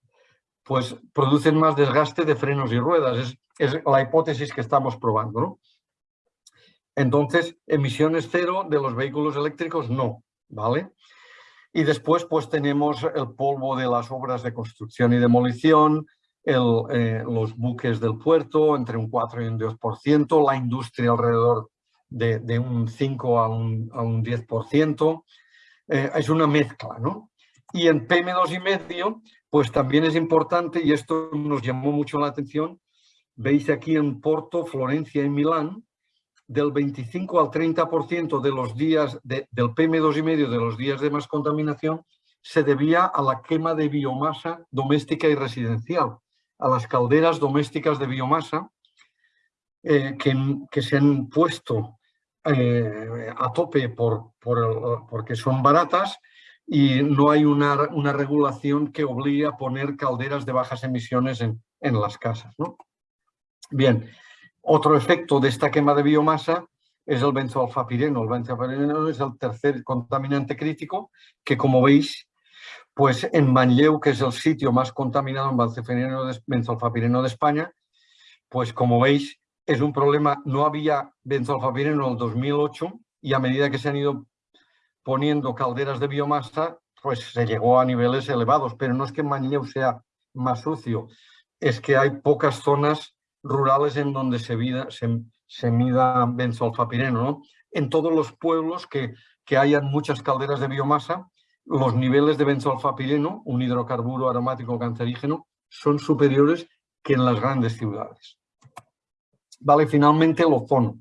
pues producen más desgaste de frenos y ruedas. Es, es la hipótesis que estamos probando. ¿no? Entonces, emisiones cero de los vehículos eléctricos no, ¿vale? Y después pues tenemos el polvo de las obras de construcción y demolición, eh, los buques del puerto entre un 4 y un 10%, la industria alrededor de, un 5 a un, a un 10%, eh, es una mezcla, ¿no? Y en PM2,5 pues también es importante, y esto nos llamó mucho la atención, veis aquí en Porto, Florencia y Milán, del 25 al 30% de los días del PM2,5 de los días de más contaminación se debía a la quema de biomasa doméstica y residencial, a las calderas domésticas de biomasa eh, que, se han puesto eh, a tope por, porque son baratas y no hay una, una, regulación que obligue a poner calderas de bajas emisiones en, en las casas. ¿no? Bien, otro efecto de esta quema de biomasa es el benzoalfapireno. El benzoalfapireno es el tercer contaminante crítico que, como veis, pues en Manlleu, que es el sitio más contaminado en benzoalfapireno de España, pues como veis, es un problema. No había benzoalfapireno en el 2008 y a medida que se han ido poniendo calderas de biomasa, pues se llegó a niveles elevados. Pero no es que Manlleu sea más sucio, es que hay pocas zonas rurales en donde se, vida, se, mida benzoalfapireno. ¿no? En todos los pueblos que, que hayan muchas calderas de biomasa, los niveles de benzoalfapireno, un hidrocarburo aromático cancerígeno, son superiores que en las grandes ciudades. Vale, finalmente el ozono,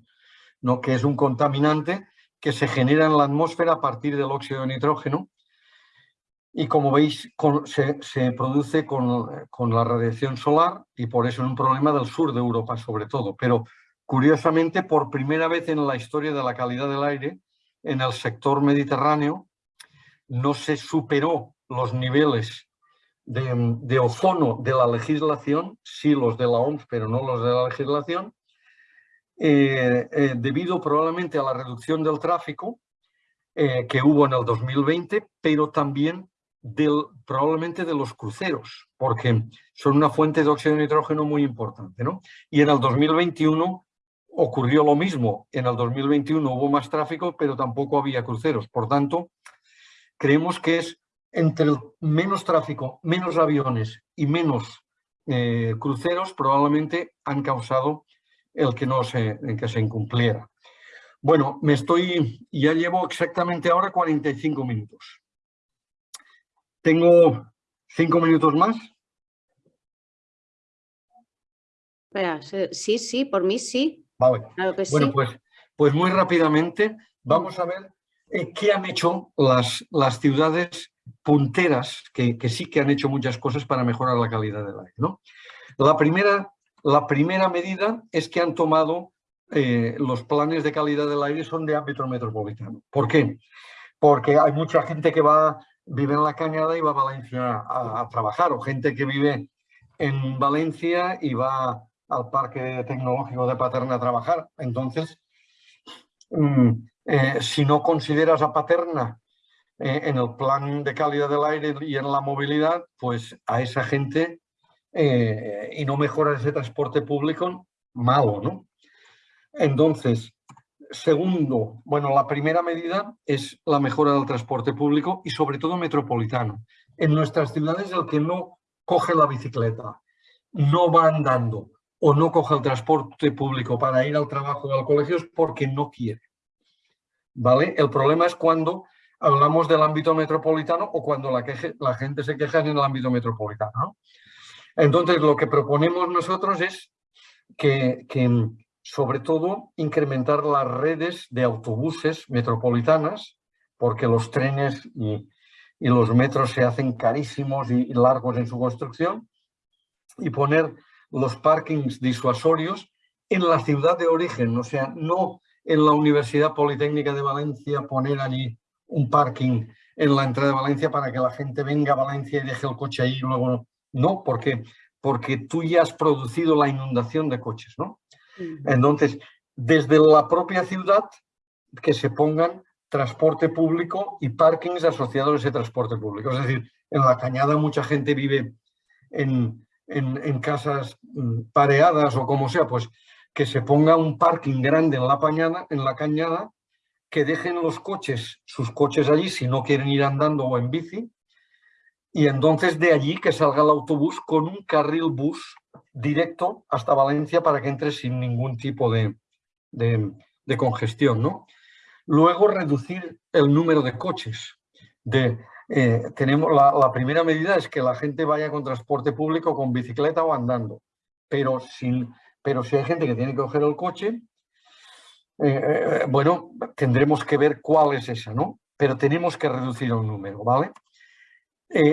¿no? que es un contaminante que se genera en la atmósfera a partir del óxido de nitrógeno y como veis se, produce con, la radiación solar y por eso es un problema del sur de Europa sobre todo. Pero curiosamente por primera vez en la historia de la calidad del aire en el sector mediterráneo no se superó los niveles de, ozono de la legislación, sí los de la OMS pero no los de la legislación, eh, eh, debido probablemente a la reducción del tráfico eh, que hubo en el 2020, pero también del, probablemente de los cruceros, porque son una fuente de óxido de nitrógeno muy importante. ¿no? Y en el 2021 ocurrió lo mismo. En el 2021 hubo más tráfico, pero tampoco había cruceros. Por tanto, creemos que es entre menos tráfico, menos aviones y menos eh, cruceros, probablemente han causado el que no se, que se incumpliera. Bueno, me estoy, ya llevo exactamente ahora 45 minutos. Tengo cinco minutos más. sí, sí, por mí sí. Vale. bueno, pues, pues muy rápidamente vamos a ver eh, qué han hecho las, las ciudades punteras, que, sí que han hecho muchas cosas para mejorar la calidad del aire. ¿no? La, primera, la primera medida es que han tomado eh, los planes de calidad del aire son de ámbito metropolitano. ¿Por qué? Porque hay mucha gente que va vive en la Cañada y va a Valencia a, trabajar, o gente que vive en Valencia y va al Parque Tecnológico de Paterna a trabajar. Entonces, mm, eh, si no consideras a Paterna eh, en el plan de calidad del aire y en la movilidad, pues a esa gente eh, y no mejora ese transporte público, malo, ¿no? Entonces, Segundo, bueno, la primera medida es la mejora del transporte público y sobre todo metropolitano. En nuestras ciudades el que no coge la bicicleta, no va andando o no coge el transporte público para ir al trabajo o al colegio es porque no quiere. ¿Vale? El problema es cuando hablamos del ámbito metropolitano o cuando la, gente se queja en el ámbito metropolitano. Entonces, lo que proponemos nosotros es que, sobre todo, incrementar las redes de autobuses metropolitanas, porque los trenes y, los metros se hacen carísimos y, largos en su construcción, y poner los parkings disuasorios en la ciudad de origen, o sea, no en la Universidad Politécnica de Valencia poner allí un parking en la entrada de Valencia para que la gente venga a Valencia y deje el coche ahí y luego no, porque, porque tú ya has producido la inundación de coches, ¿no? Entonces, desde la propia ciudad, que se pongan transporte público y parkings asociados a ese transporte público. Es decir, en la cañada mucha gente vive en, en, casas mm, pareadas o como sea, pues que se ponga un parking grande en la, pañada, en la cañada, que dejen los coches, sus coches allí si no quieren ir andando o en bici, y entonces de allí que salga el autobús con un carril bus directo hasta Valencia para que entre sin ningún tipo de, de, congestión. ¿no? Luego reducir el número de coches. De, eh, tenemos la, primera medida es que la gente vaya con transporte público, con bicicleta o andando. Pero, sin, pero si hay gente que tiene que coger el coche, eh, eh, bueno, tendremos que ver cuál es esa, ¿no? Pero tenemos que reducir el número, ¿vale?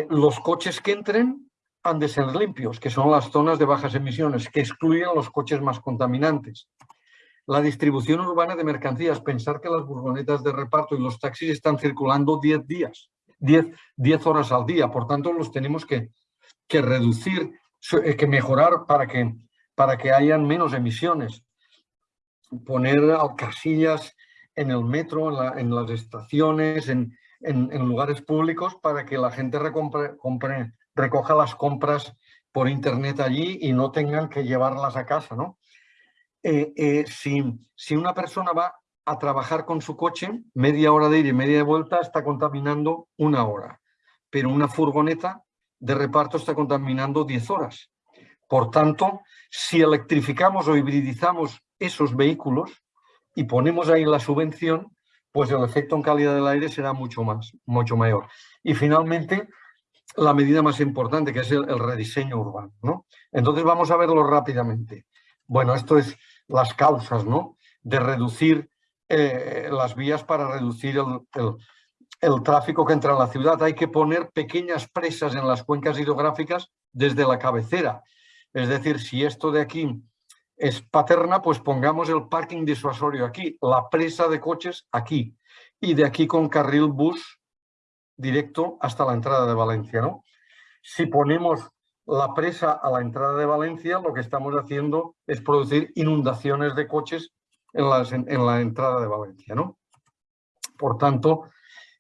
Los coches que entren han de ser limpios, que son las zonas de bajas emisiones, que excluyen los coches más contaminantes. La distribución urbana de mercancías, pensar que las furgonetas de reparto y los taxis están circulando 10 días, 10, 10 horas al día, por tanto los tenemos que, que reducir, eh, que mejorar para que, para que hayan menos emisiones. Poner casillas en el metro, en las estaciones, en, en, lugares públicos para que la gente recoja las compras por internet allí y no tengan que llevarlas a casa. ¿no? Eh, eh, si, si una persona va a trabajar con su coche, media hora de ir y media de vuelta está contaminando una hora, pero una furgoneta de reparto está contaminando 10 horas. Por tanto, si electrificamos o hibridizamos esos vehículos y ponemos ahí la subvención, pues el efecto en calidad del aire será mucho más, mucho mayor. Y finalmente, la medida más importante, que es el, rediseño urbano. ¿no? Entonces vamos a verlo rápidamente. Bueno, esto es las causas ¿no? de reducir eh, las vías para reducir el, el, tráfico que entra en la ciudad. Hay que poner pequeñas presas en las cuencas hidrográficas desde la cabecera. Es decir, si esto de aquí es paterna, pues pongamos el parking disuasorio aquí, la presa de coches aquí, y de aquí con carril bus directo hasta la entrada de Valencia. ¿no? Si ponemos la presa a la entrada de Valencia, lo que estamos haciendo es producir inundaciones de coches en, en la entrada de Valencia. ¿no? Por tanto,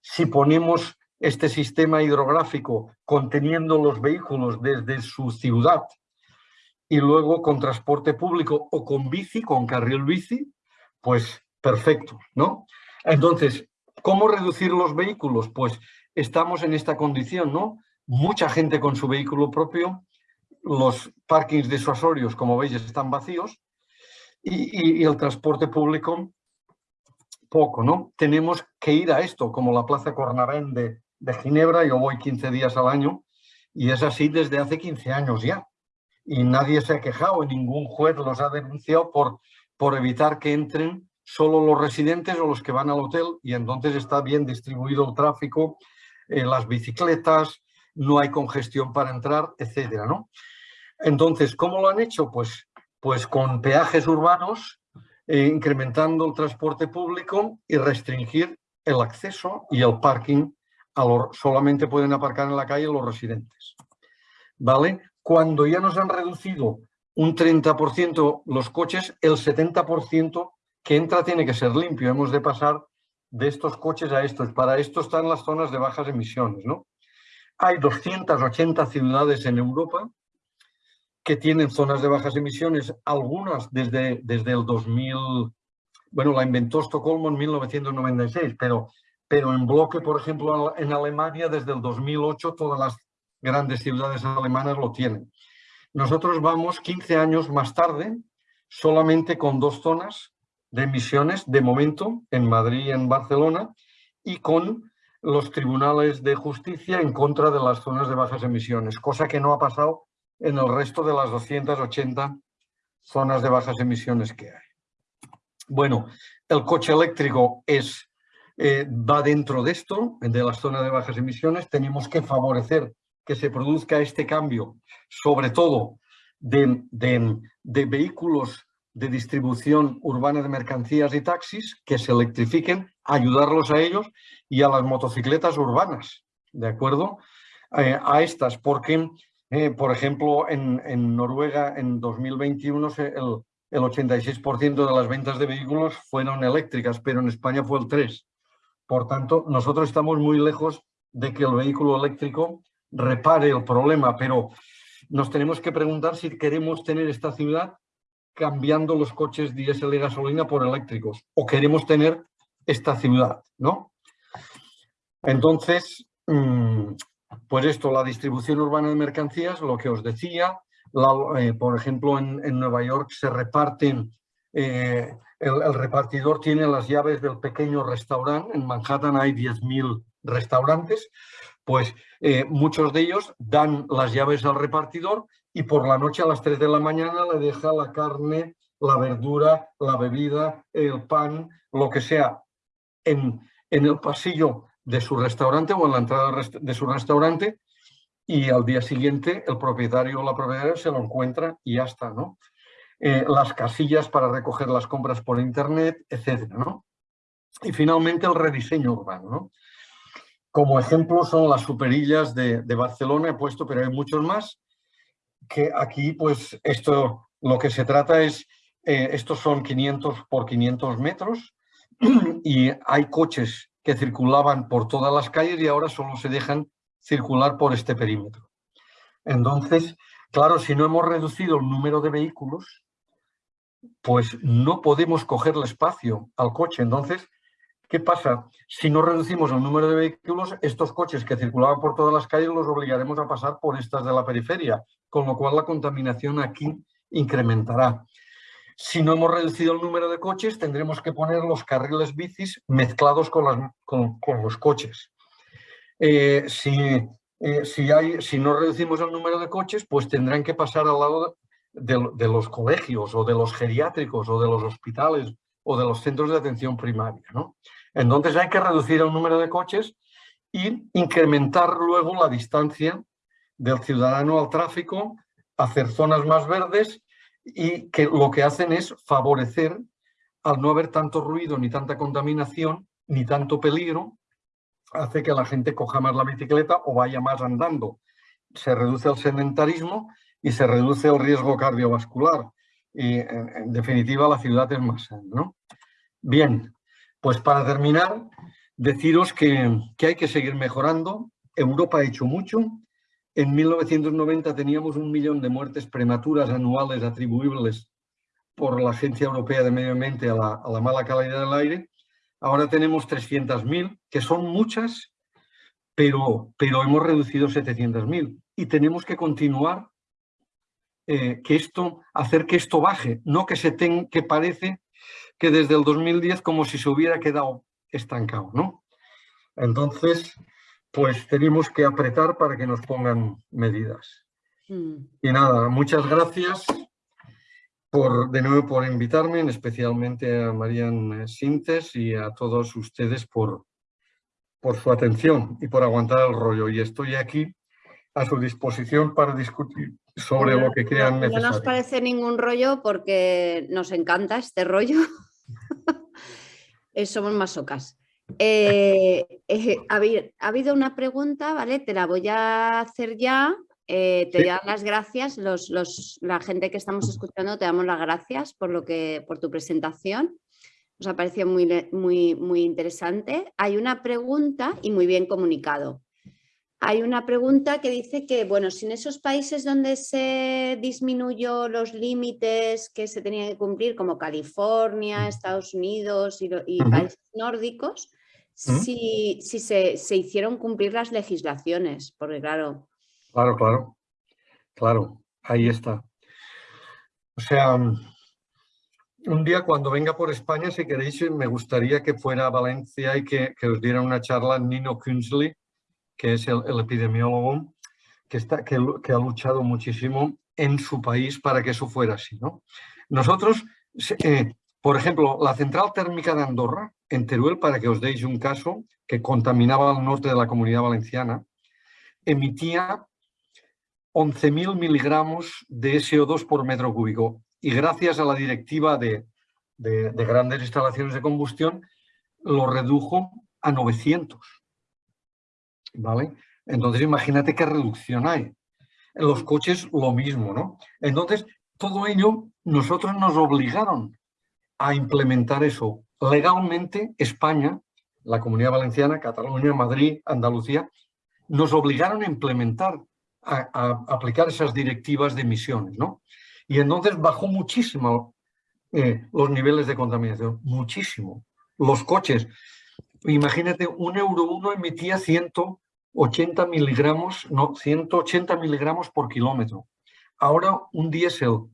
si ponemos este sistema hidrográfico conteniendo los vehículos desde su ciudad y luego con transporte público o con bici, con carril bici, pues perfecto, ¿no? Entonces, ¿cómo reducir los vehículos? Pues estamos en esta condición, ¿no? Mucha gente con su vehículo propio, los parkings disuasorios, como veis, están vacíos y, el transporte público poco, ¿no? Tenemos que ir a esto, como la Plaza Cornavén de, de Ginebra, yo voy 15 días al año y es así desde hace 15 años ya y nadie se ha quejado, ningún juez los ha denunciado por, por evitar que entren solo los residentes o los que van al hotel y entonces está bien distribuido el tráfico, las bicicletas, no hay congestión para entrar, etcétera, ¿no? Entonces, ¿cómo lo han hecho? Pues, pues con peajes urbanos, eh, incrementando el transporte público y restringir el acceso y el parking. A solamente pueden aparcar en la calle los residentes. ¿Vale? cuando ya nos han reducido un 30% los coches, el 70% que entra tiene que ser limpio. Hemos de pasar de estos coches a estos. Para esto están las zonas de bajas emisiones. ¿no? Hay 280 ciudades en Europa que tienen zonas de bajas emisiones, algunas desde, desde el 2000, bueno, la inventó Estocolmo en 1996, pero, pero en bloque, por ejemplo, en Alemania desde el 2008 todas las grandes ciudades alemanas lo tienen. Nosotros vamos 15 años más tarde, solamente con dos zonas de emisiones, de momento, en Madrid y en Barcelona, y con los tribunales de justicia en contra de las zonas de bajas emisiones, cosa que no ha pasado en el resto de las 280 zonas de bajas emisiones que hay. Bueno, el coche eléctrico es, eh, va dentro de esto, de las zonas de bajas emisiones. Tenemos que favorecer que se produzca este cambio, sobre todo de, de vehículos de distribución urbana de mercancías y taxis, que se electrifiquen, ayudarlos a ellos y a las motocicletas urbanas, ¿de acuerdo? Eh, a estas, porque, eh, por ejemplo, en, Noruega en 2021 el, el 86% de las ventas de vehículos fueron eléctricas, pero en España fue el 3%. Por tanto, nosotros estamos muy lejos de que el vehículo eléctrico repare el problema, pero nos tenemos que preguntar si queremos tener esta ciudad cambiando los coches diésel y gasolina por eléctricos o queremos tener esta ciudad, ¿no? Entonces, pues esto, la distribución urbana de mercancías, lo que os decía, eh, por ejemplo, en, Nueva York se reparten, eh, el, repartidor tiene las llaves del pequeño restaurante, en Manhattan hay 10.000 restaurantes, pues eh, muchos de ellos dan las llaves al repartidor y por la noche a las 3 de la mañana le deja la carne, la verdura, la bebida, el pan, lo que sea, en, en el pasillo de su restaurante o en la entrada de su restaurante y al día siguiente el propietario o la propietaria se lo encuentra y ya está, ¿no? Eh, las casillas para recoger las compras por internet, etcétera, ¿no? Y finalmente el rediseño urbano, ¿no? Como ejemplo son las superillas de, de Barcelona, he puesto, pero hay muchos más, que aquí, pues, esto, lo que se trata es, eh, estos son 500 por 500 metros y hay coches que circulaban por todas las calles y ahora solo se dejan circular por este perímetro. Entonces, claro, si no hemos reducido el número de vehículos, pues no podemos cogerle espacio al coche. Entonces, ¿qué pasa? Si no reducimos el número de vehículos, estos coches que circulaban por todas las calles los obligaremos a pasar por estas de la periferia, con lo cual la contaminación aquí incrementará. Si no hemos reducido el número de coches, tendremos que poner los carriles bicis mezclados con, los coches. Eh, si, eh, si, hay, si no reducimos el número de coches, pues tendrán que pasar al lado de, los colegios o de los geriátricos o de los hospitales o de los centros de atención primaria. Entonces hay que reducir el número de coches y incrementar luego la distancia del ciudadano al tráfico, hacer zonas más verdes y que lo que hacen es favorecer, al no haber tanto ruido, ni tanta contaminación, ni tanto peligro, hace que la gente coja más la bicicleta o vaya más andando. Se reduce el sedentarismo y se reduce el riesgo cardiovascular. Y en, definitiva la ciudad es más sana. Bien, pues para terminar, deciros que, que hay que seguir mejorando. Europa ha hecho mucho, en 1990 teníamos un millón de muertes prematuras anuales atribuibles por la Agencia Europea de Medio Ambiente a la, mala calidad del aire. Ahora tenemos 300.000, que son muchas, pero, pero hemos reducido 700.000. Y tenemos que continuar eh, que esto, hacer que esto baje, no que se tenga, que parece que desde el 2010 como si se hubiera quedado estancado, ¿no? Entonces, pues tenemos que apretar para que nos pongan medidas. Mm. Y nada, muchas gracias por, de nuevo por invitarme, especialmente a Marian Sintes y a todos ustedes por, por su atención y por aguantar el rollo. Y estoy aquí a su disposición para discutir sobre lo que crean necesario. No nos parece ningún rollo porque nos encanta este rollo. Somos masocas. Eh, eh, ha, habido una pregunta, ¿vale? Te la voy a hacer ya. Eh, te doy las gracias. Los, la gente que estamos escuchando te damos las gracias por, lo que, por tu presentación. Nos ha parecido muy, muy, muy interesante. Hay una pregunta y muy bien comunicado. Hay una pregunta que dice que, bueno, si en esos países donde se disminuyó los límites que se tenían que cumplir, como California, Estados Unidos y, países nórdicos, si, si se, se, hicieron cumplir las legislaciones, porque claro... Claro, claro, claro, ahí está. O sea, un día cuando venga por España, si queréis, me gustaría que fuera a Valencia y que, os diera una charla Nino Künzli, que es el, epidemiólogo que, está, que, ha luchado muchísimo en su país para que eso fuera así. ¿no? Nosotros, eh, por ejemplo, la central térmica de Andorra, en Teruel, para que os deis un caso, que contaminaba al norte de la comunidad valenciana, emitía 11.000 miligramos de SO2 por metro cúbico y gracias a la directiva de, grandes instalaciones de combustión lo redujo a 900. ¿Vale? Entonces imagínate qué reducción hay. En los coches lo mismo, ¿no? Entonces, todo ello nosotros nos obligaron a implementar eso. Legalmente, España, la Comunidad Valenciana, Cataluña, Madrid, Andalucía, nos obligaron a implementar, a, aplicar esas directivas de emisiones, ¿no? Y entonces bajó muchísimo eh, los niveles de contaminación, muchísimo. Los coches, imagínate, un Euro 1 emitía 180 miligramos, no, 180 miligramos por kilómetro. Ahora un diésel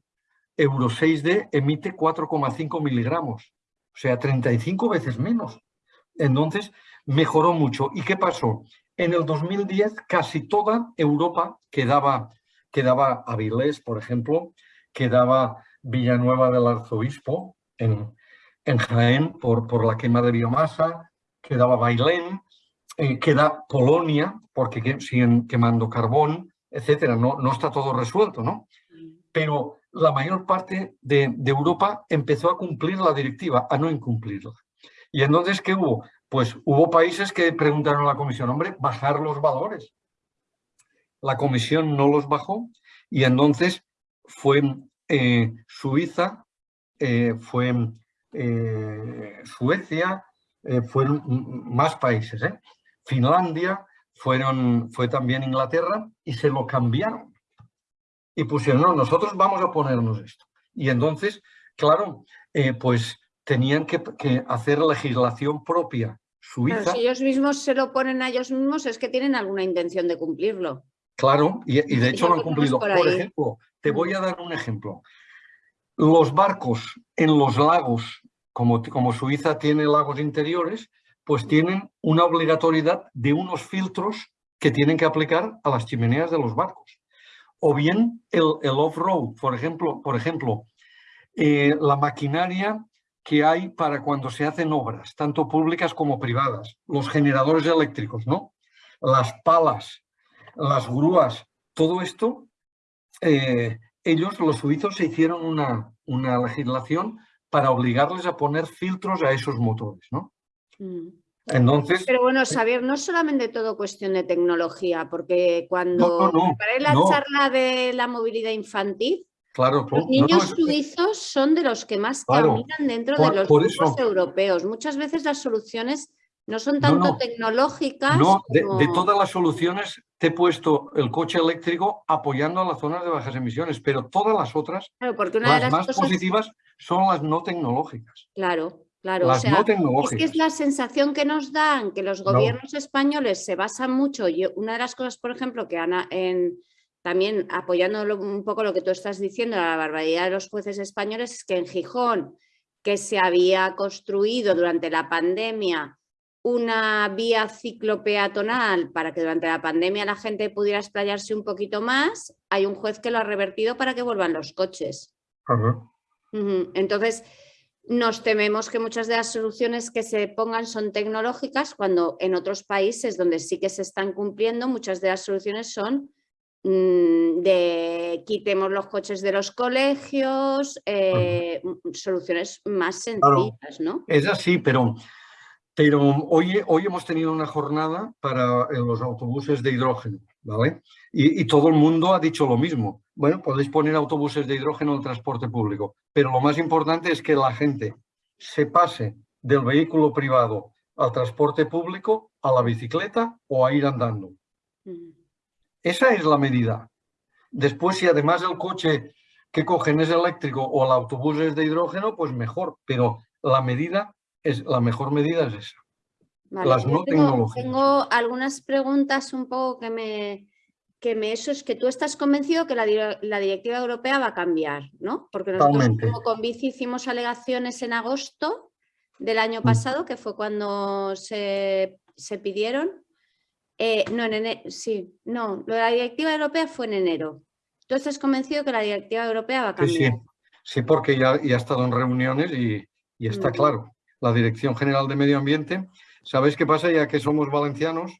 Euro 6D emite 4,5 miligramos, o sea, 35 veces menos. Entonces, mejoró mucho. ¿Y qué pasó? En el 2010 casi toda Europa quedaba, quedaba Avilés, por ejemplo, quedaba Villanueva del Arzobispo en, en Jaén por, por la quema de biomasa, quedaba Bailén, eh, queda Polonia porque siguen quemando carbón, etcétera. No, no está todo resuelto, ¿no? Pero la mayor parte de, Europa empezó a cumplir la directiva, a no incumplirla. Y entonces, ¿qué hubo? Pues hubo países que preguntaron a la comisión, hombre, bajar los valores. La comisión no los bajó y entonces fue eh, Suiza, eh, fue Suecia, fueron más países. Finlandia, fueron, fue también Inglaterra y se lo cambiaron. Y pusieron, no, nosotros vamos a ponernos esto. Y entonces, claro, pues tenían que, hacer legislación propia suiza. si ellos mismos se lo ponen a ellos mismos es que tienen alguna intención de cumplirlo. Claro, y, de hecho lo han cumplido. Por, ejemplo, te voy a dar un ejemplo. Los barcos en los lagos, como, como Suiza tiene lagos interiores, pues tienen una obligatoriedad de unos filtros que tienen que aplicar a las chimeneas de los barcos. O bien el, off-road, por ejemplo, por ejemplo eh, la maquinaria que hay para cuando se hacen obras, tanto públicas como privadas, los generadores eléctricos, ¿no? las palas, las grúas, todo esto, eh, ellos, los suizos, se hicieron una, una, legislación para obligarles a poner filtros a esos motores, ¿no? Mm. Entonces, Pero bueno, saber, no es solamente todo cuestión de tecnología, porque cuando no, la charla de la movilidad infantil, Claro, los niños suizos son de los que más caminan dentro de los grupos europeos. Muchas veces las soluciones no son tanto tecnológicas. No, de, todas las soluciones te he puesto el coche eléctrico apoyando a las zonas de bajas emisiones, pero todas las otras, porque las, más positivas, son las no tecnológicas. Claro, claro. Las no tecnológicas. Es que es la sensación que nos dan que los gobiernos españoles se basan mucho. y una de las cosas, por ejemplo, que Ana, en, también apoyando un poco lo que tú estás diciendo, la barbaridad de los jueces españoles, es que en Gijón, que se había construido durante la pandemia una vía ciclopeatonal para que durante la pandemia la gente pudiera explayarse un poquito más, hay un juez que lo ha revertido para que vuelvan los coches. Entonces, nos tememos que muchas de las soluciones que se pongan son tecnológicas, cuando en otros países donde sí que se están cumpliendo, muchas de las soluciones son mm, de quitemos los coches de los colegios, eh, soluciones más sencillas, ¿no? Es así, pero pero hoy, hoy hemos tenido una jornada para los autobuses de hidrógeno, ¿vale? Y, todo el mundo ha dicho lo mismo. Bueno, podéis poner autobuses de hidrógeno en el transporte público, pero lo más importante es que la gente se pase del vehículo privado al transporte público, a la bicicleta o a ir andando. Mm. Esa es la medida. Después, si además el coche que cogen es eléctrico o el autobús es de hidrógeno, pues mejor, pero la medida es, la mejor medida es esa. Las no tengo, Tengo algunas preguntas un poco que me, que me, eso es que tú estás convencido que la, directiva europea va a cambiar, ¿no? Porque nosotros como con bici hicimos alegaciones en agosto del año mm. pasado, que fue cuando se, pidieron. Eh, no, en enero, sí, no, lo de la directiva europea fue en enero. ¿Tú estás convencido que la directiva europea va a cambiar? Sí, sí. porque ya, ya he estado en reuniones y, está claro. La Dirección General de Medio Ambiente, ¿sabéis qué pasa? Ya que somos valencianos,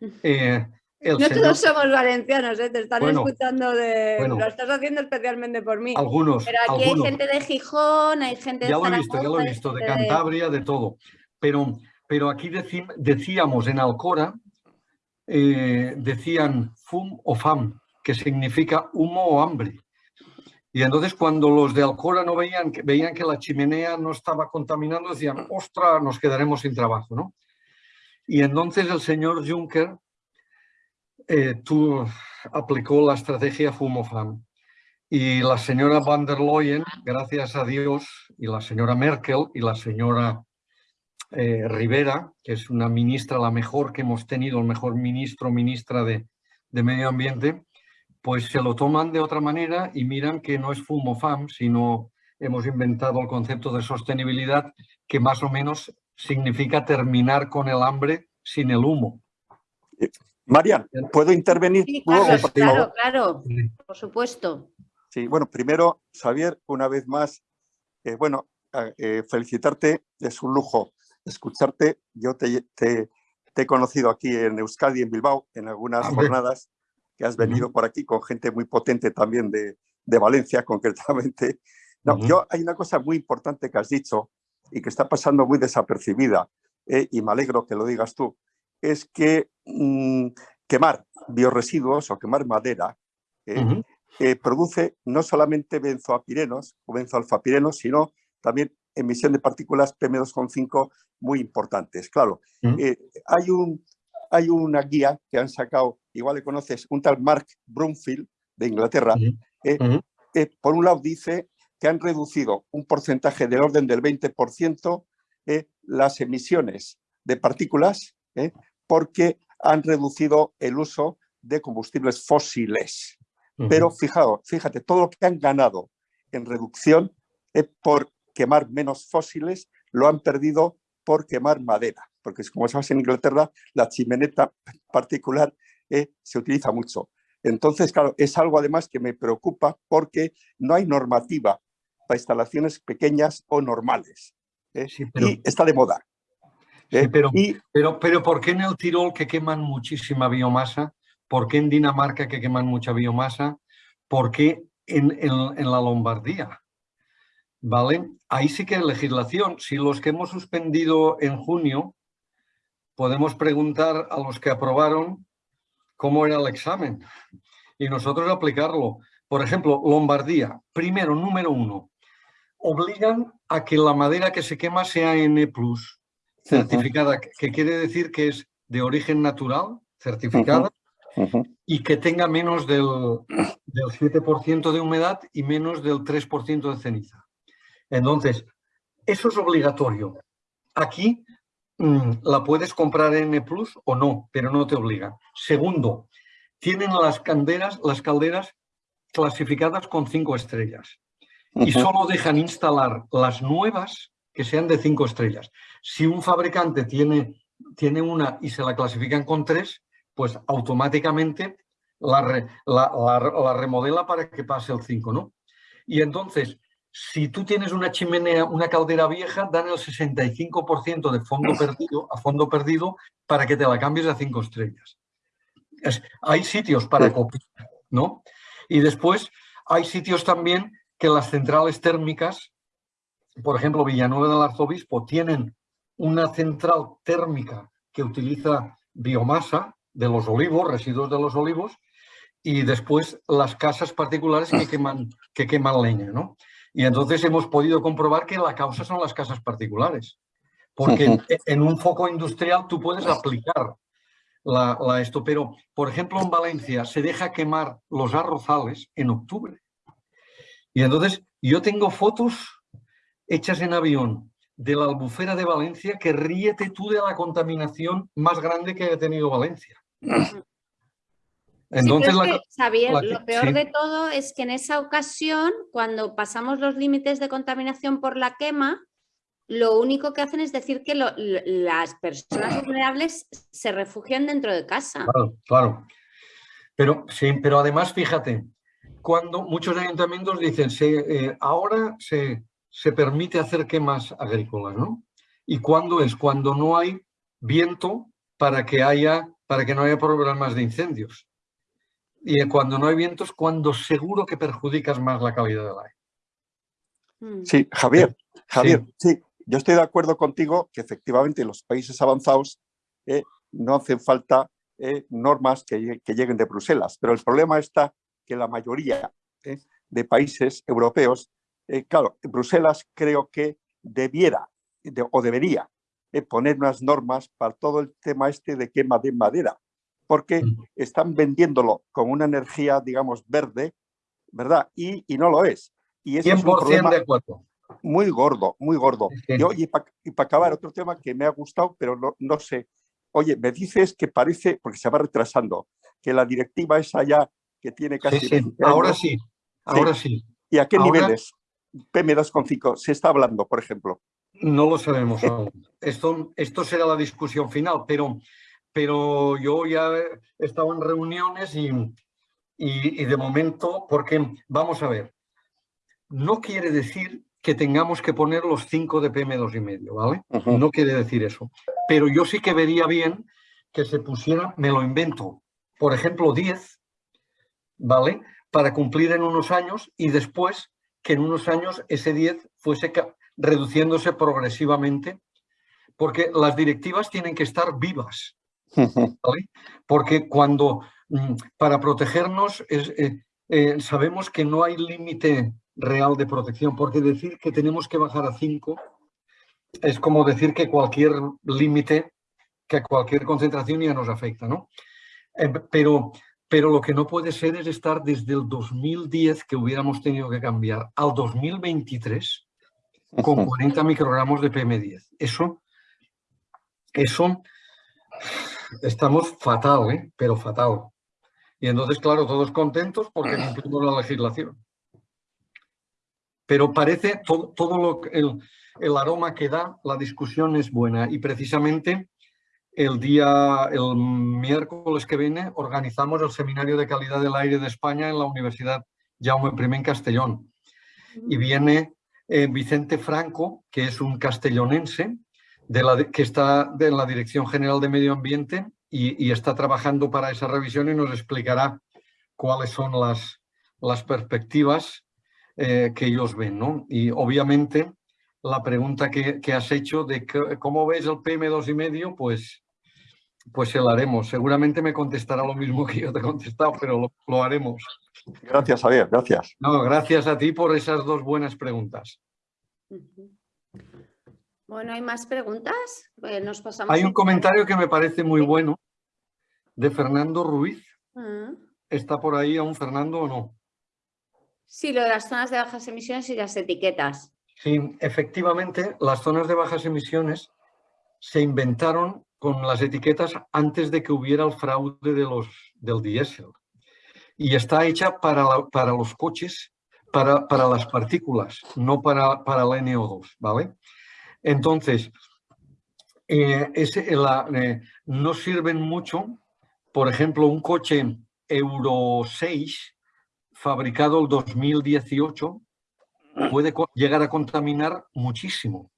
eh, no todos somos valencianos, ¿eh? te están escuchando de... lo estás haciendo especialmente por mí. Algunos. Pero aquí hay gente de Gijón, hay gente de Ya lo he visto, ya lo he visto, de Cantabria, de todo. Pero, pero aquí decíamos en Alcora, eh, decían fum o fam, que significa humo o hambre. Y entonces cuando los de Alcora no veían, veían que la chimenea no estaba contaminando, decían, ostra, nos quedaremos sin trabajo, ¿no? Y entonces el señor Juncker eh, tú aplicó la estrategia FUMOFAM y la señora van der Leyen, gracias a Dios, y la señora Merkel y la señora eh, Rivera, que es una ministra la mejor que hemos tenido, el mejor ministro ministra de, de Medio Ambiente, pues se lo toman de otra manera y miran que no es FUMOFAM, sino hemos inventado el concepto de sostenibilidad que más o menos significa terminar con el hambre sin el humo. Marian, ¿puedo intervenir? claro, claro, por supuesto. Sí, bueno, primero, Xavier, una vez más, eh, bueno, eh, felicitarte, es un lujo escucharte. Yo te, he conocido aquí en Euskadi, en Bilbao, en algunas jornadas que has venido por aquí con gente muy potente también de, Valencia, concretamente. No, yo hay una cosa muy importante que has dicho y que está pasando muy desapercibida, eh, y me alegro que lo digas tú, es que mm, quemar bioresiduos o quemar madera eh, eh, produce no solamente benzoapirenos o benzoalfapirenos, sino también emisión de partículas PM2,5 muy importantes. Claro, eh, hay, un, hay una guía que han sacado, igual le conoces, un tal Mark Brumfield de Inglaterra. por un lado dice que han reducido un porcentaje del orden del 20% las emisiones de partículas porque han reducido el uso de combustibles fósiles. Pero fijaos, fíjate, todo lo que han ganado en reducción por quemar menos fósiles, lo han perdido por quemar madera, porque como sabes en Inglaterra la chimeneta particular eh, se utiliza mucho. Entonces, claro, es algo además que me preocupa porque no hay normativa para instalaciones pequeñas o normales. Eh, y está de moda. ¿eh? pero, pero, pero ¿por qué en el Tirol que queman muchísima biomasa? ¿Por qué en Dinamarca que queman mucha biomasa? ¿Por qué en, en, la Lombardía? ¿Vale? Ahí sí que hay legislación. Si los que hemos suspendido en junio, podemos preguntar a los que aprobaron cómo era el examen y nosotros aplicarlo. Por ejemplo, Lombardía, primero, número uno, obligan a que la madera que se quema sea N+, certificada, que quiere decir que es de origen natural, certificada, y que tenga menos del, del 7% de humedad y menos del 3% de ceniza. Entonces, eso es obligatorio. Aquí mm, la puedes comprar en N Plus o no, pero no te obliga. Segundo, tienen las calderas, las calderas clasificadas con cinco estrellas y solo dejan instalar las nuevas que sean de cinco estrellas. Si un fabricante tiene, tiene una y se la clasifican con tres, pues automáticamente la, la, remodela para que pase el 5, ¿no? Y entonces, si tú tienes una chimenea, una caldera vieja, dan el 65% de fondo perdido, a fondo perdido para que te la cambies a cinco estrellas. hay sitios para copiar, ¿no? Y después hay sitios también que las centrales térmicas por ejemplo, Villanueva del Arzobispo tienen una central térmica que utiliza biomasa de los olivos, residuos de los olivos, y después las casas particulares que queman, que queman leña. ¿no? Y entonces hemos podido comprobar que la causa son las casas particulares. Porque en un foco industrial tú puedes aplicar la, la, esto, pero por ejemplo en Valencia se deja quemar los arrozales en octubre. Y entonces yo tengo fotos hechas en avión de la albufera de Valencia, que ríete tú de la contaminación más grande que haya tenido Valencia. Entonces, Xavier, lo peor de todo es que en esa ocasión, cuando pasamos los límites de contaminación por la quema, lo único que hacen es decir que las personas vulnerables se refugian dentro de casa. Claro, claro. Pero, sí, pero además, fíjate, cuando muchos ayuntamientos dicen, eh, ahora se, se permite hacer quemas agrícolas, ¿no? ¿Y cuándo es? Cuando no hay viento para que, haya, para que no haya problemas de incendios. Y cuando no hay vientos, cuando seguro que perjudicas más la calidad del aire. Mm. Sí, Javier, Javier, sí. yo estoy de acuerdo contigo que efectivamente los países avanzados eh, no hacen falta eh, normas que, lleguen de Bruselas, pero el problema está que la mayoría eh, de países europeos, claro, Bruselas creo que debiera o debería poner unas normas para todo el tema este de quema de madera, porque están vendiéndolo como una energía, digamos, verde, ¿verdad? Y, no lo es. Y eso es un problema de acuerdo. muy gordo, muy gordo. Y, para acabar, otro tema que me ha gustado, pero no, no sé. Oye, me dices que parece, porque se va retrasando, que la directiva es allá que tiene casi... Ahora sí, ahora sí. ¿Y a qué niveles? PM2,5 se está hablando, por ejemplo. No lo sabemos aún. Esto, esto será la discusión final, pero, pero yo ya he estado en reuniones y, y, de momento, porque vamos a ver, no quiere decir que tengamos que poner los 5 de PM2,5, ¿vale? No quiere decir eso. Pero yo sí que vería bien que se pusiera, me lo invento, por ejemplo, 10, ¿vale? Para cumplir en unos años y después que en unos años ese 10 fuese reduciéndose progresivamente, porque las directivas tienen que estar vivas. Porque cuando, mm, para protegernos, eh, eh, sabemos que no hay límite real de protección, porque decir que tenemos que bajar a 5 es como decir que cualquier límite, que cualquier concentración ya nos afecta, ¿no? Eh, pero, pero lo que no puede ser es estar desde el 2010, que hubiéramos tenido que cambiar, al 2023, con 40 microgramos de PM10. Eso, eso, estamos fatal, ¿eh? pero fatal. Y entonces, claro, todos contentos porque cumplimos la legislación. Pero parece, todo, todo lo, el, el aroma que da, la discusión es buena. Y precisamente el día, el miércoles que viene, organizamos el Seminario de Calidad del Aire de España en la Universidad Jaume I en Castellón. Y viene eh, Vicente Franco, que es un castellonense, de la, que está en la Dirección General de Medio Ambiente y, está trabajando para esa revisión y nos explicará cuáles son las, las perspectivas eh, que ellos ven. ¿no? Y obviamente la pregunta que, has hecho de cómo ves el PM2,5, pues, pues se la haremos. Seguramente me contestará lo mismo que yo te he contestado, pero lo, lo haremos. Gracias, Javier, gracias. No, gracias a ti por esas dos buenas preguntas. Bueno, ¿hay más preguntas? Pues nos pasamos hay un comentario que me parece muy bueno de Fernando Ruiz. Ah. ¿Está por ahí aún Fernando o no? Sí, lo de las zonas de bajas emisiones y las etiquetas. Sí, efectivamente, las zonas de bajas emisiones se inventaron con las etiquetas antes de que hubiera el fraude de los, del diésel y está hecha para, para los coches, para, para, las partículas, no para, para la NO2, ¿vale? Entonces, eh, eh, no sirven mucho, por ejemplo, un coche Euro 6 fabricado el 2018 puede llegar a contaminar muchísimo,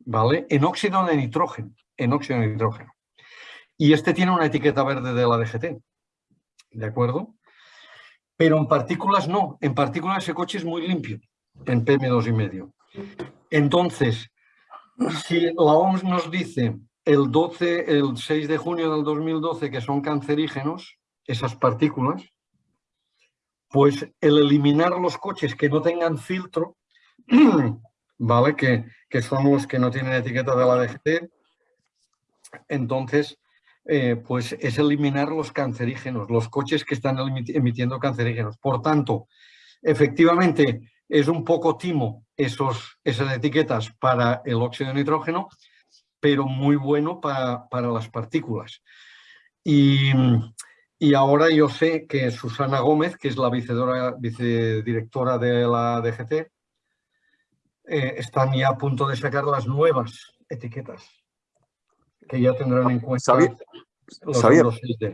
¿vale? En óxido de nitrógeno, en óxido de nitrógeno. Y este tiene una etiqueta verde de la DGT, ¿de acuerdo? pero en partículas no. En partículas ese coche es muy limpio, en PM2,5. Entonces, si la OMS nos dice el, 12, el 6 de junio del 2012 que son cancerígenos, esas partículas, pues el eliminar los coches que no tengan filtro, ¿vale? Que, que son los que no tienen etiqueta de la DGT, entonces eh, pues es eliminar los cancerígenos, los coches que están emitiendo cancerígenos. Por tanto, efectivamente es un poco timo esos, esas etiquetas para el óxido de nitrógeno, pero muy bueno para, las partículas. Y, Y ahora yo sé que Susana Gómez, que es la vicedirectora de la DGT, eh, están ya a punto de sacar las nuevas etiquetas, que ya tendrán en cuenta los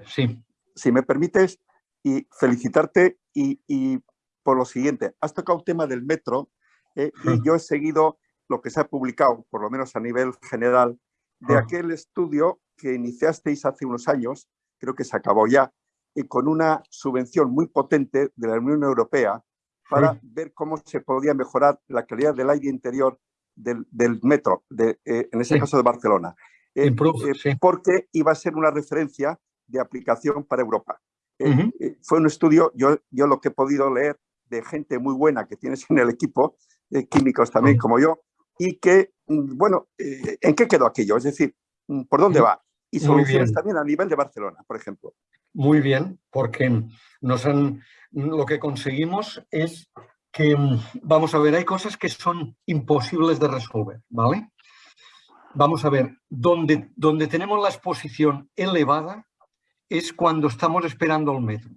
Sí. Si me permites, y felicitarte y, por lo siguiente, has tocado el tema del metro eh, y yo he seguido lo que se ha publicado, por lo menos a nivel general, de aquel estudio que iniciasteis hace unos años, creo que se acabó ya, y con una subvención muy potente de la Unión Europea para ver cómo se podía mejorar la calidad del aire interior del, metro, de, eh, en ese caso de Barcelona. Eh, eh, porque iba a ser una referencia de aplicación para Europa. fue un estudio, yo, yo lo que he podido leer de gente muy buena que tienes en el equipo, químicos también como yo, y que, mm, bueno, ¿en qué quedó aquello? Es decir, mm, ¿por dónde va? Y soluciones también a nivel de Barcelona, por ejemplo. Muy bien, porque nos han, lo que conseguimos es que, mm, vamos a ver, hay cosas que son imposibles de resolver, ¿vale? Vamos a ver, donde, donde tenemos la exposición elevada es cuando estamos esperando el metro,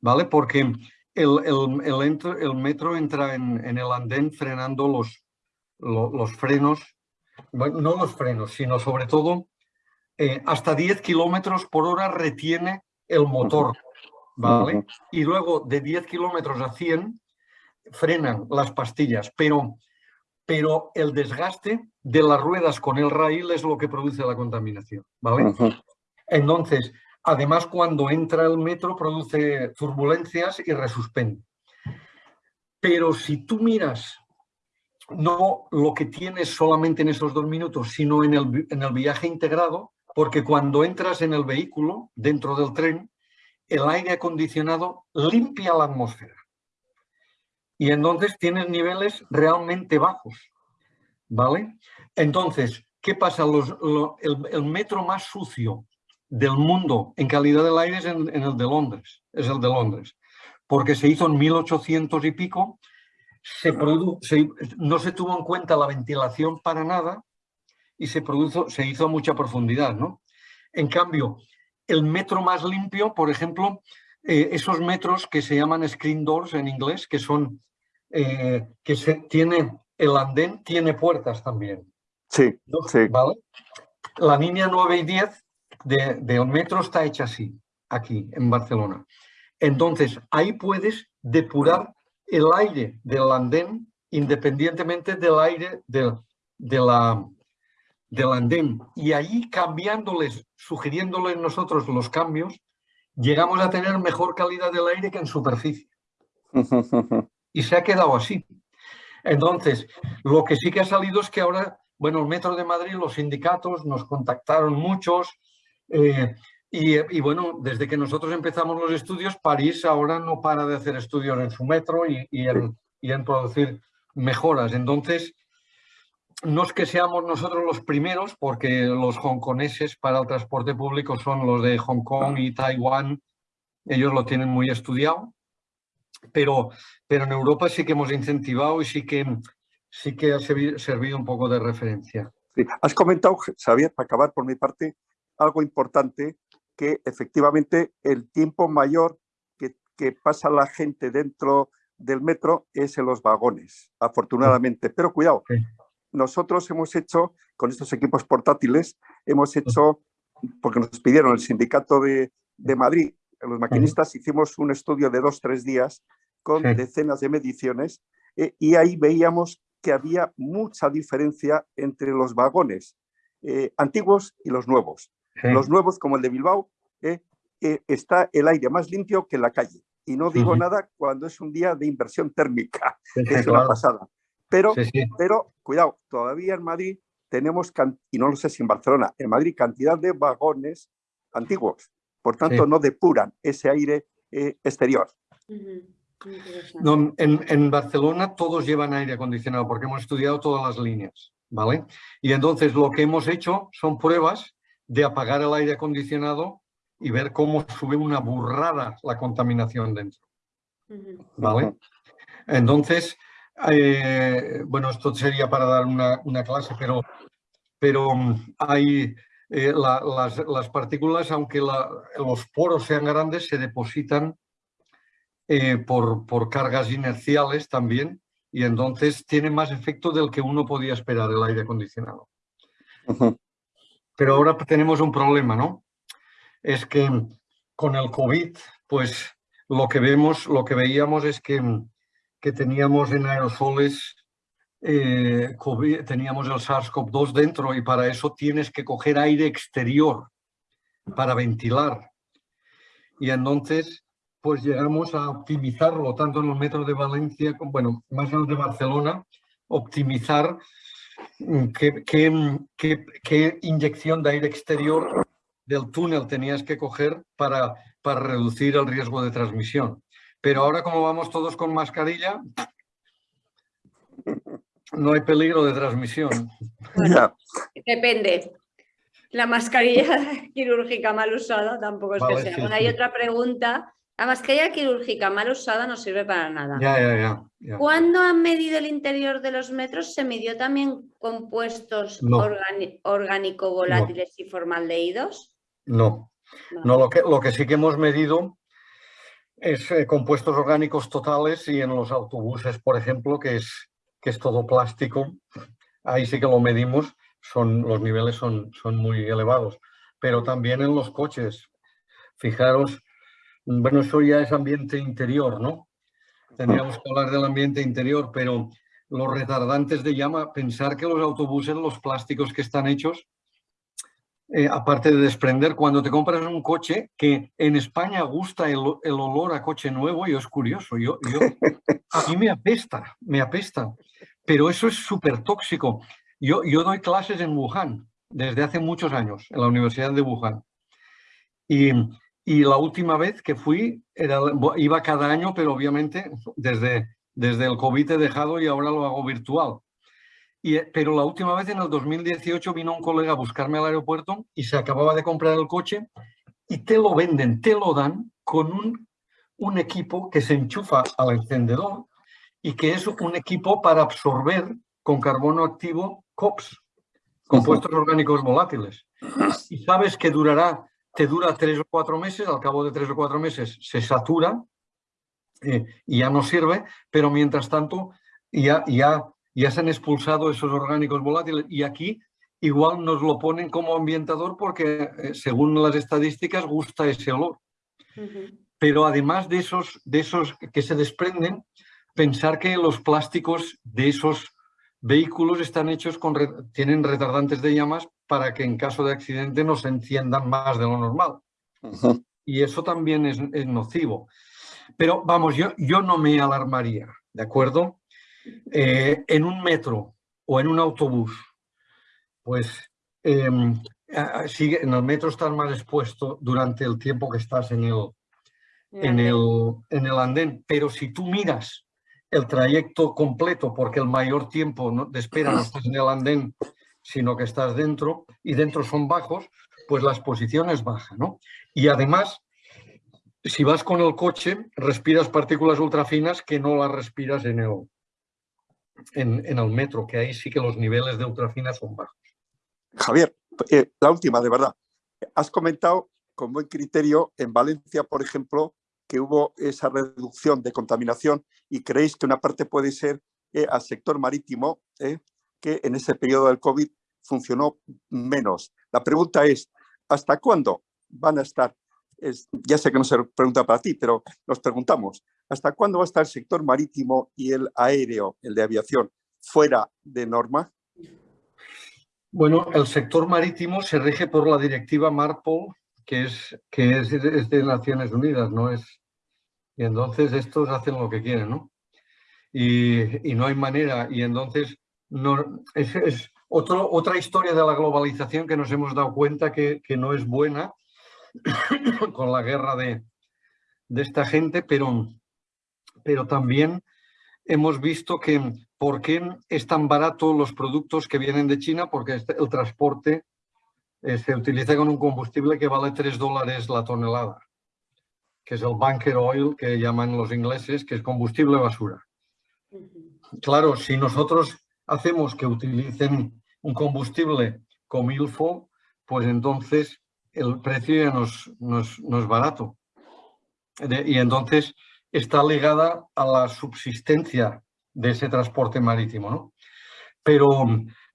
¿vale? Porque el, el, metro entra en, el andén frenando los, los, frenos, no los frenos, sino sobre todo eh, hasta 10 kilómetros por hora retiene el motor ¿vale? Y luego de 10 kilómetros a 100 frenan las pastillas, pero, pero el desgaste de las ruedas con el raíl es lo que produce la contaminación, ¿vale? Entonces, además cuando entra el metro produce turbulencias y resuspende. Pero si tú miras no lo que tienes solamente en esos dos minutos, sino en el, en el viaje integrado, porque cuando entras en el vehículo, dentro del tren, el aire acondicionado limpia la atmósfera. Y entonces tienes niveles realmente bajos, ¿vale? Entonces, ¿qué pasa? el, metro más sucio del mundo en calidad del aire es en, el de Londres, es el de Londres, porque se hizo en 1800 y pico, se no se tuvo en cuenta la ventilación para nada y se, produjo, se hizo a mucha profundidad, ¿no? En cambio, el metro más limpio, por ejemplo, eh, esos metros que se llaman screen doors en inglés, que son, eh, que se, tiene, el andén tiene puertas también. Sí, sí. ¿Vale? La línea 9 y 10 de, del metro está hecha así, aquí en Barcelona. Entonces, ahí puedes depurar el aire del andén independientemente del aire de, de la, del andén y ahí cambiándoles, sugiriéndoles nosotros los cambios, llegamos a tener mejor calidad del aire que en superficie. y se ha quedado así. Entonces, lo que sí que ha salido es que ahora, bueno, el Metro de Madrid, los sindicatos nos contactaron muchos eh, y, bueno, desde que nosotros empezamos los estudios, París ahora no para de hacer estudios en su metro y, y en producir mejoras. Entonces, no es que seamos nosotros los primeros, porque los hongkoneses para el transporte público son los de Hong Kong y Taiwán, ellos lo tienen muy estudiado, pero, pero en Europa sí que hemos incentivado y sí que, sí que ha servido un poco de referencia. Has comentado, Xavier, para acabar por mi parte, algo importante, que efectivamente el tiempo mayor que, que pasa la gente dentro del metro es en los vagones, afortunadamente. Pero cuidado, nosotros hemos hecho, con estos equipos portátiles, hemos hecho, porque nos pidieron el sindicato de, Madrid, los maquinistas, hicimos un estudio de dos, tres días con decenas de mediciones eh, y ahí veíamos que había mucha diferencia entre los vagones eh, antiguos y los nuevos. Los nuevos, como el de Bilbao, eh, está el aire más limpio que en la calle. Y no digo nada cuando es un día de inversión térmica, es una pasada. Pero, pero cuidado, todavía en Madrid tenemos, y no lo sé si en Barcelona, en Madrid cantidad de vagones antiguos. Por tanto, no depuran ese aire eh, exterior. No, en, en, Barcelona todos llevan aire acondicionado porque hemos estudiado todas las líneas, ¿vale? Y entonces lo que hemos hecho son pruebas de apagar el aire acondicionado y ver cómo sube una burrada la contaminación dentro, ¿vale? Entonces, eh, bueno, esto sería para dar una, clase, pero, pero mm, hay, eh, las, partículas, aunque los poros sean grandes, se depositan eh, por, por, cargas inerciales también y entonces tiene más efecto del que uno podía esperar el aire acondicionado. Pero ahora tenemos un problema, ¿no? Es que con el COVID, pues lo que vemos, lo que veíamos es que, que teníamos en aerosoles eh, teníamos el SARS-CoV-2 dentro y para eso tienes que coger aire exterior para ventilar. Y entonces, pues llegamos a optimizarlo tanto en el metro de Valencia, como, bueno, más en el de Barcelona, optimizar mm, qué, qué, qué, inyección de aire exterior del túnel tenías que coger para, para reducir el riesgo de transmisión. Pero ahora como vamos todos con mascarilla, no hay peligro de transmisión. Depende. La mascarilla quirúrgica mal usada tampoco es que sea. hay otra pregunta. La mascarilla quirúrgica mal usada no sirve para nada. Ya, ya, ya, ¿Cuándo han medido el interior de los metros? ¿Se midió también compuestos orgánico volátiles y formaldehídos? No. No, lo, que, lo que sí que hemos medido es eh, compuestos orgánicos totales y en los autobuses, por ejemplo, que es que es todo plástico, ahí sí que lo medimos, son, los niveles son, son muy elevados. Pero también en los coches, fijaros, bueno, eso ya es ambiente interior, ¿no? Tendríamos que hablar del ambiente interior, pero los retardantes de llama, pensar que los autobuses, los plásticos que están hechos, eh, aparte de desprender, cuando te compras un coche, que en España gusta el, olor a coche nuevo, y es curioso, yo, yo, a mí me apesta, me apesta. Pero eso es súper tóxico. Yo, yo doy clases en Wuhan desde hace muchos años, en la Universidad de Wuhan. Y, y la última vez que fui, era, iba cada año, pero obviamente desde, desde el COVID he dejado y ahora lo hago virtual. Y, pero la última vez, en el 2018, vino un colega a buscarme al aeropuerto y se acababa de comprar el coche y te lo venden, te lo dan con un, un equipo que se enchufa al encendedor y que es un equipo para absorber con carbono activo COPS, compuestos orgánicos volátiles. Y sabes que durará, te dura tres o cuatro meses, al cabo de tres o cuatro meses se satura eh, y ya no sirve, pero mientras tanto ya, ya, ya se han expulsado esos orgánicos volátiles y aquí igual nos lo ponen como ambientador porque eh, según las estadísticas gusta ese olor. Pero además de esos, de esos que se desprenden, pensar que los plásticos de esos vehículos están hechos con, tienen retardantes de llamas para que en caso de accidente no se enciendan más de lo normal. Y eso también es, nocivo. Pero vamos, yo, yo no me alarmaría, ¿de acuerdo? Eh, en un metro o en un autobús, pues em, sigue, en el metro estás más expuesto durante el tiempo que estás en el, en el, en el andén. Pero si tú miras el trayecto completo porque el mayor tiempo de espera no estás en el andén, sino que estás dentro y dentro son bajos, pues la exposición es baja. ¿no? Y además, si vas con el coche, respiras partículas ultrafinas que no las respiras en el, en, el metro, que ahí sí que los niveles de ultrafinas son bajos. Javier, eh, la última, de verdad. Has comentado con buen criterio en Valencia, por ejemplo, que hubo esa reducción de contaminación y creéis que una parte puede ser eh, al sector marítimo, eh, que en ese periodo del COVID funcionó menos. La pregunta es, ¿hasta cuándo van a estar? ya sé que no se pregunta para ti, pero nos preguntamos, ¿hasta cuándo va a estar el sector marítimo y el aéreo, el de aviación, fuera de norma? Bueno, el sector marítimo se rige por la directiva MARPOL que es, que es, de Naciones Unidas, ¿no? Es, y entonces estos hacen lo que quieren, ¿no? Y, y no hay manera, y entonces es, es otra historia de la globalización que nos hemos dado cuenta que, que no es buena con la guerra de, de esta gente, pero, pero también hemos visto que por qué es tan barato los productos que vienen de China, porque este, el transporte eh, se utiliza con un combustible que vale 3 dólares la tonelada, que es el bunker oil que llaman los ingleses, que es combustible basura. Claro, si nosotros hacemos que utilicen un combustible como ILFO, pues entonces el precio ya no es, no es, no es barato. De- y entonces está ligada a la subsistencia de ese transporte marítimo, ¿no? Pero,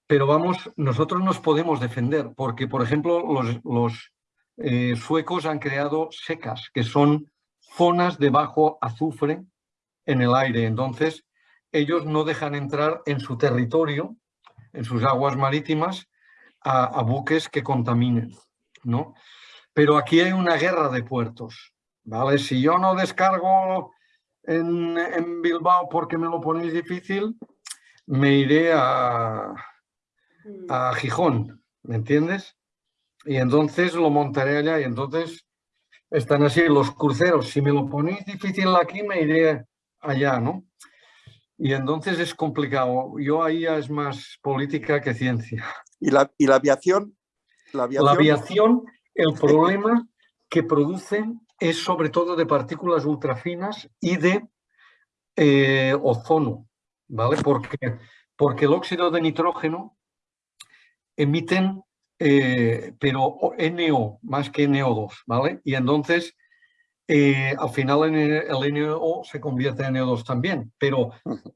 pero vamos, nosotros nos podemos defender porque, por ejemplo, los, los eh, suecos han creado secas, que son zonas de bajo azufre en el aire. Entonces, ellos no dejan entrar en su territorio, en sus aguas marítimas, a, a buques que contaminen, ¿no? Pero aquí hay una guerra de puertos, ¿vale? Si yo no descargo en, en Bilbao porque me lo ponéis difícil, me iré a, a Gijón, ¿me entiendes? Y entonces lo montaré allá y entonces están así los cruceros. Si me lo ponéis difícil aquí, me iré allá, ¿no? Y entonces es complicado. Yo ahí ya es más política que ciencia. ¿Y la, y la aviación? La aviación, La aviación, el problema que produce es sobre todo de partículas ultrafinas y de eh, ozono, ¿vale? Porque, porque el óxido de nitrógeno emiten, eh, pero NO más que NO2, ¿vale? Y entonces, eh, al final el NO se convierte en NO2 también, pero,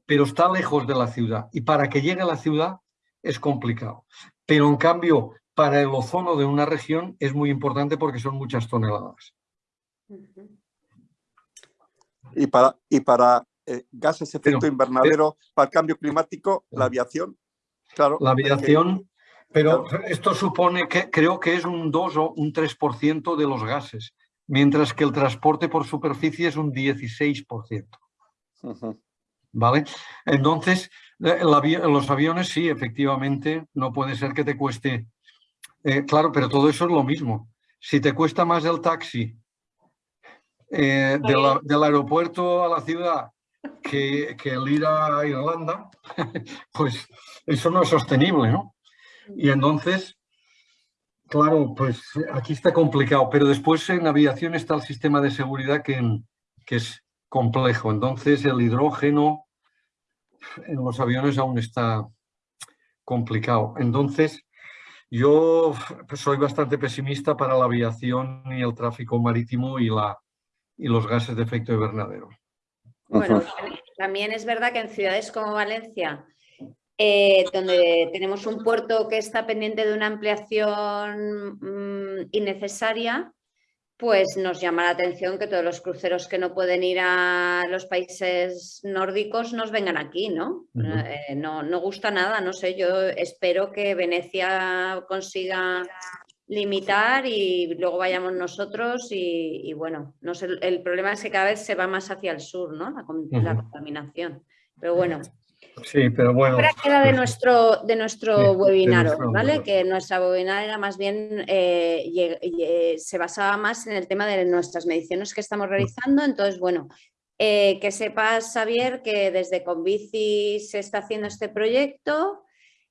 pero está lejos de la ciudad. Y para que llegue a la ciudad es complicado. Pero en cambio, para el ozono de una región es muy importante porque son muchas toneladas. Y para, y para eh, gases efecto Pero- invernadero, para el cambio climático, la Claro. aviación. Claro. La que- aviación, pero esto supone que creo que es un 2 o un 3% de los gases, mientras que el transporte por superficie es un 16%. Ujú. ¿Vale? Entonces, eh, avi- los aviones sí, efectivamente, no puede ser que te cueste. eh, claro, pero todo eso es lo mismo. Si te cuesta más el taxi eh, del aeropuerto a la ciudad que, que el ir a Irlanda, pues eso no es sostenible, ¿no? Y entonces, claro, pues aquí está complicado, pero después en aviación está el sistema de seguridad que, que es complejo. Entonces el hidrógeno en los aviones aún está complicado. Entonces yo soy bastante pesimista para la aviación y el tráfico marítimo y, la, y los gases de efecto invernadero. Bueno, también es verdad que en ciudades como Valencia, eh, donde tenemos un puerto que está pendiente de una ampliación mm, innecesaria, pues nos llama la atención que todos los cruceros que no pueden ir a los países nórdicos nos vengan aquí, ¿no? Eh, no, no gusta nada, no sé, yo espero que Venecia consiga limitar y luego vayamos nosotros y, y bueno, no sé, el, problema es que cada vez se va más hacia el sur, ¿no? La, contaminación. Pero bueno, Sí, pero bueno. Ahora queda de pues, nuestro, de nuestro Sí, webinar, nuestro ¿vale? Que nuestra webinar era más bien, eh, se basaba más en el tema de nuestras mediciones que estamos realizando. Entonces, bueno, eh, que sepas, Xavier, que desde Convici se está haciendo este proyecto.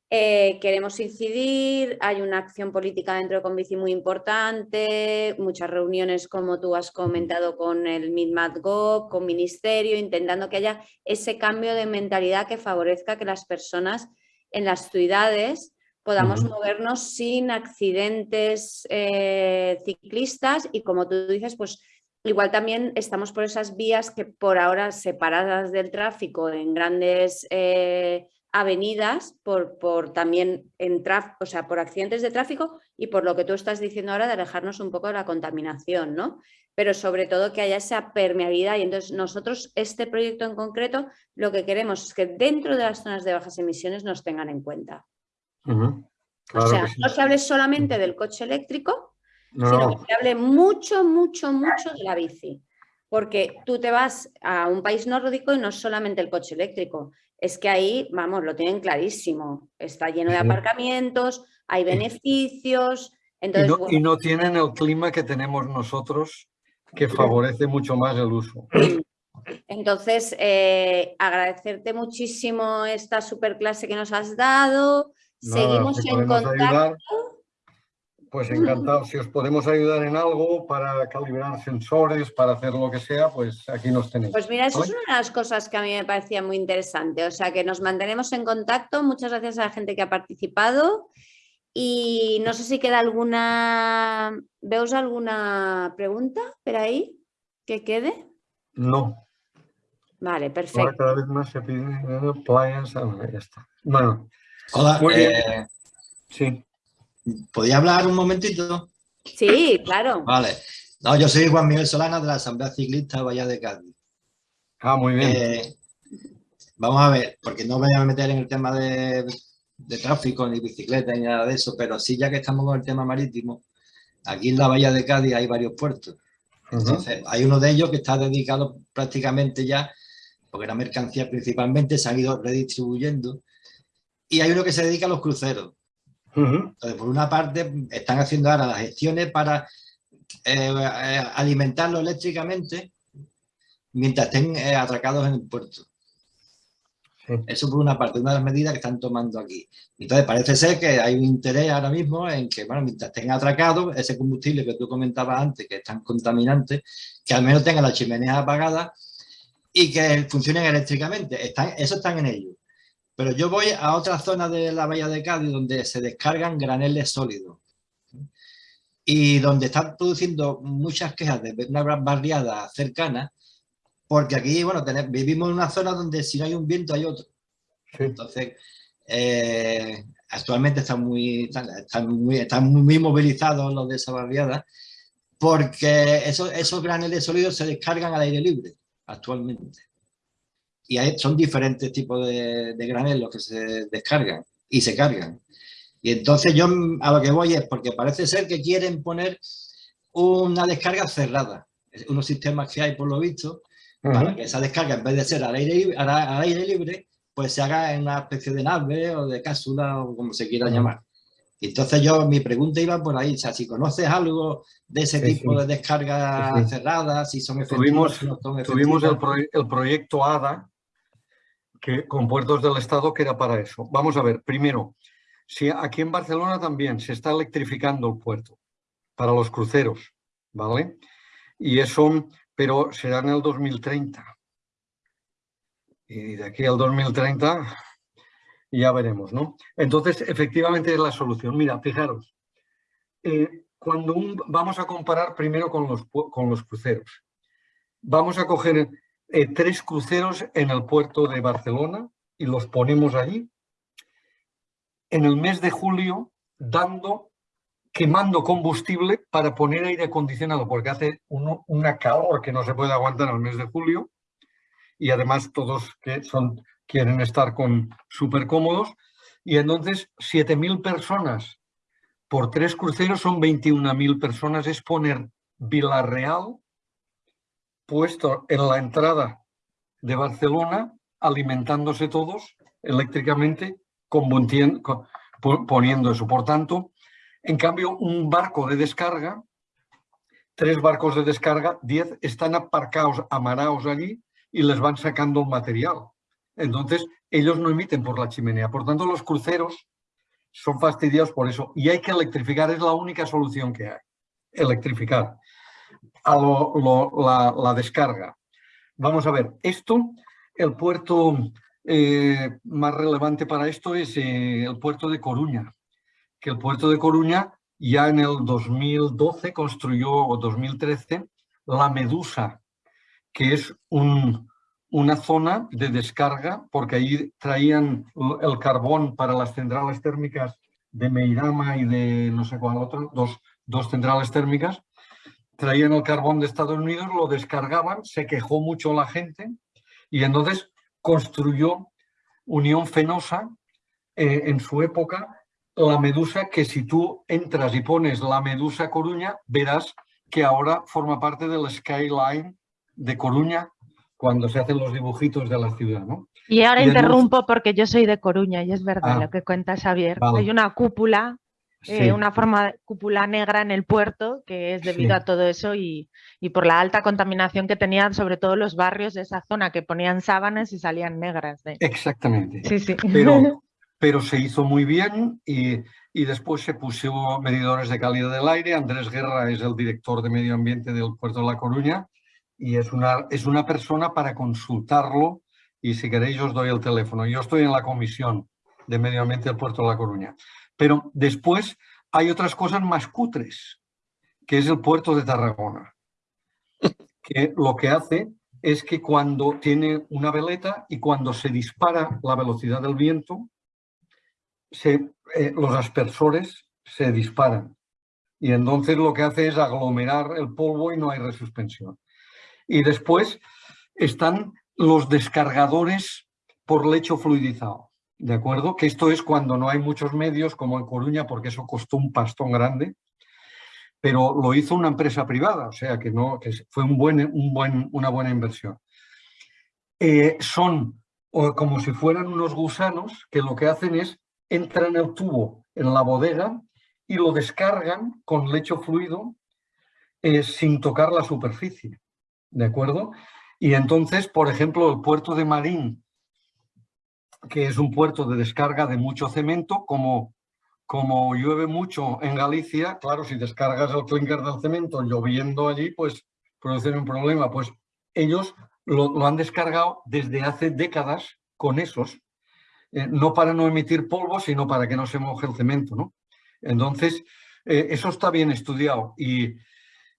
Eh, queremos incidir, hay una acción política dentro de Convici muy importante, muchas reuniones, como tú has comentado, con el MidMatGov, con Ministerio, intentando que haya ese cambio de mentalidad que favorezca que las personas en las ciudades podamos movernos sin accidentes eh, ciclistas. Y como tú dices, pues igual también estamos por esas vías que por ahora separadas del tráfico en grandes eh, avenidas por, por también en o sea, por accidentes de tráfico y por lo que tú estás diciendo ahora de alejarnos un poco de la contaminación, ¿no? Pero sobre todo que haya esa permeabilidad y entonces nosotros este proyecto en concreto lo que queremos es que dentro de las zonas de bajas emisiones nos tengan en cuenta. claro o sea, sí. no se hable solamente del coche eléctrico, No, sino no, que se hable mucho, mucho, mucho de la bici. Porque tú te vas a un país nórdico y no es solamente el coche eléctrico, es que ahí, vamos, lo tienen clarísimo. Está lleno de aparcamientos, hay beneficios. y, Entonces, no, bueno, y no tienen el clima que tenemos nosotros, que favorece mucho más el uso. entonces eh, agradecerte muchísimo esta superclase que nos has dado. Nada, Seguimos en contacto. ayudar, pues encantado. Si os podemos ayudar en algo para calibrar sensores, para hacer lo que sea, pues aquí nos tenéis. Pues mira, eso es una de las cosas que a mí me parecía muy interesante. O sea, que nos mantenemos en contacto. Muchas gracias a la gente que ha participado. Y no sé si queda alguna... ¿Veos alguna pregunta por ahí que quede? No. Vale, Ahora perfecto. cada vez más se piden eh, playas. ah, ya está. Bueno, Hola, Muy bien. eh, sí. ¿Podía hablar un momentito? Sí, claro. Vale. No, yo soy Juan Miguel Solana de la Asamblea Ciclista Bahía de Cádiz. Ah, muy bien. Eh, vamos a ver, porque no me voy a meter en el tema de, de tráfico, ni bicicleta, ni nada de eso, pero sí, ya que estamos con el tema marítimo, aquí en la Bahía de Cádiz hay varios puertos. Entonces, hay uno de ellos que está dedicado prácticamente ya, porque la mercancía principalmente se han ido redistribuyendo, y hay uno que se dedica a los cruceros. Entonces, por una parte, están haciendo ahora las gestiones para eh, eh, alimentarlo eléctricamente mientras estén eh, atracados en el puerto. Sí. Eso por una parte, una de las medidas que están tomando aquí. Entonces, parece ser que hay un interés ahora mismo en que, bueno, mientras estén atracados, ese combustible que tú comentabas antes, que es tan contaminante, que al menos tengan las chimeneas apagadas y que funcionen eléctricamente. Están, eso están en ello. Pero yo voy a otra zona de la bahía de Cádiz donde se descargan graneles sólidos y donde están produciendo muchas quejas de una barriada cercana, porque aquí, bueno, vivimos en una zona donde si no hay un viento hay otro. Sí. Entonces, eh, actualmente están muy, están, están muy, están muy movilizados los de esa barriada, porque esos, esos graneles sólidos se descargan al aire libre actualmente. Y hay- son diferentes tipos de, de granelos que se descargan y se cargan. Y entonces yo a lo que voy es porque parece ser que quieren poner una descarga cerrada. Unos sistemas que hay por lo visto, para Ujú. que esa descarga en vez de ser al aire, libre- al, al aire libre, pues se haga en una especie de nave o de cápsula o como se quiera llamar. Entonces yo, mi pregunta iba por ahí, o sea, si conoces algo de ese Sí, tipo de descargas Sí, cerradas, si son efectivas, Tuvimos, no son tuvimos el, efectivas. proye- el proyecto ADA con puertos del Estado que era para eso. Vamos a ver, primero, si aquí en Barcelona también se está electrificando el puerto para los cruceros, ¿vale? Y eso, pero será en el 2030. Y de aquí al 2030 ya veremos, ¿no? Entonces, efectivamente es la solución. Mira, fijaros, eh, cuando vamos a comparar primero con los, con los cruceros. Vamos a coger eh, tres cruceros en el puerto de Barcelona y los ponemos allí. En el mes de julio, dando, quemando combustible para poner aire acondicionado, porque hace uno- una calor que no se puede aguantar en el mes de julio. Y además todos que son, quieren estar con súper cómodos. Y entonces 7.000 personas por tres cruceros son 21.000 personas. Es poner Villarreal puesto en la entrada de Barcelona, alimentándose todos eléctricamente, poniendo eso. Por tanto, en cambio, un barco de descarga, tres barcos de descarga, diez están aparcados, amarados allí y les van sacando material. Entonces, ellos no emiten por la chimenea. Por tanto, los cruceros son fastidiados por eso. Y hay que electrificar, es la única solución que hay. Electrificar a la, descarga. Vamos a ver, esto, el puerto eh, más relevante para esto es eh, el puerto de Coruña, que el puerto de Coruña ya en el 2012 construyó, o 2013, la Medusa, que es un- una zona de descarga, porque ahí traían el carbón para las centrales térmicas de Meirama y de no sé cuál otro, dos centrales térmicas, traían el carbón de Estados Unidos, lo descargaban, se quejó mucho la gente y entonces construyó Unión Fenosa eh, en su época la medusa que si tú entras y pones la medusa Coruña, verás que ahora forma parte del skyline de Coruña cuando se hacen los dibujitos de la ciudad, ¿no? Y ahora Y interrumpo porque yo soy de Coruña y es verdad Ah, lo que cuenta Xavier. vale. Hay una cúpula, eh, Sí. una forma de cúpula negra en el puerto que es debido Sí. a todo eso y, y por la alta contaminación que tenían sobre todo los barrios de esa zona que ponían sábanas y salían negras. de- Exactamente. Sí, sí. pero, pero se hizo muy bien y, y después se puso medidores de calidad del aire. Andrés Guerra es el director de medio ambiente del puerto de La Coruña y es una, es una persona para consultarlo y si queréis os doy el teléfono. Yo estoy en la comisión de medio ambiente del puerto de La Coruña. Pero después hay otras cosas más cutres, que es el puerto de Tarragona, que lo que hace es que cuando tiene una veleta y cuando se dispara la velocidad del viento, eh, los aspersores se disparan. Y entonces lo que hace es aglomerar el polvo y no hay resuspensión. Y después están los descargadores por lecho fluidizado. ¿De acuerdo? Que esto es cuando no hay muchos medios, como en Coruña, porque eso costó un pastón grande, pero lo hizo una empresa privada, o sea que, no, que fue un buen, un buen, una buena inversión. Eh, son como si fueran unos gusanos que lo que hacen es entran el tubo en la bodega y lo descargan con lecho fluido eh, sin tocar la superficie, ¿de acuerdo? Y entonces, por ejemplo, el puerto de Marín que es un puerto de descarga de mucho cemento, como, como llueve mucho en Galicia, claro, si descargas el clinker del cemento lloviendo allí, pues producen un problema. Pues ellos lo, han descargado desde hace décadas con esos, eh, no para no emitir polvo, sino para que no se moje el cemento, ¿no? Entonces, eh, eso está bien estudiado y,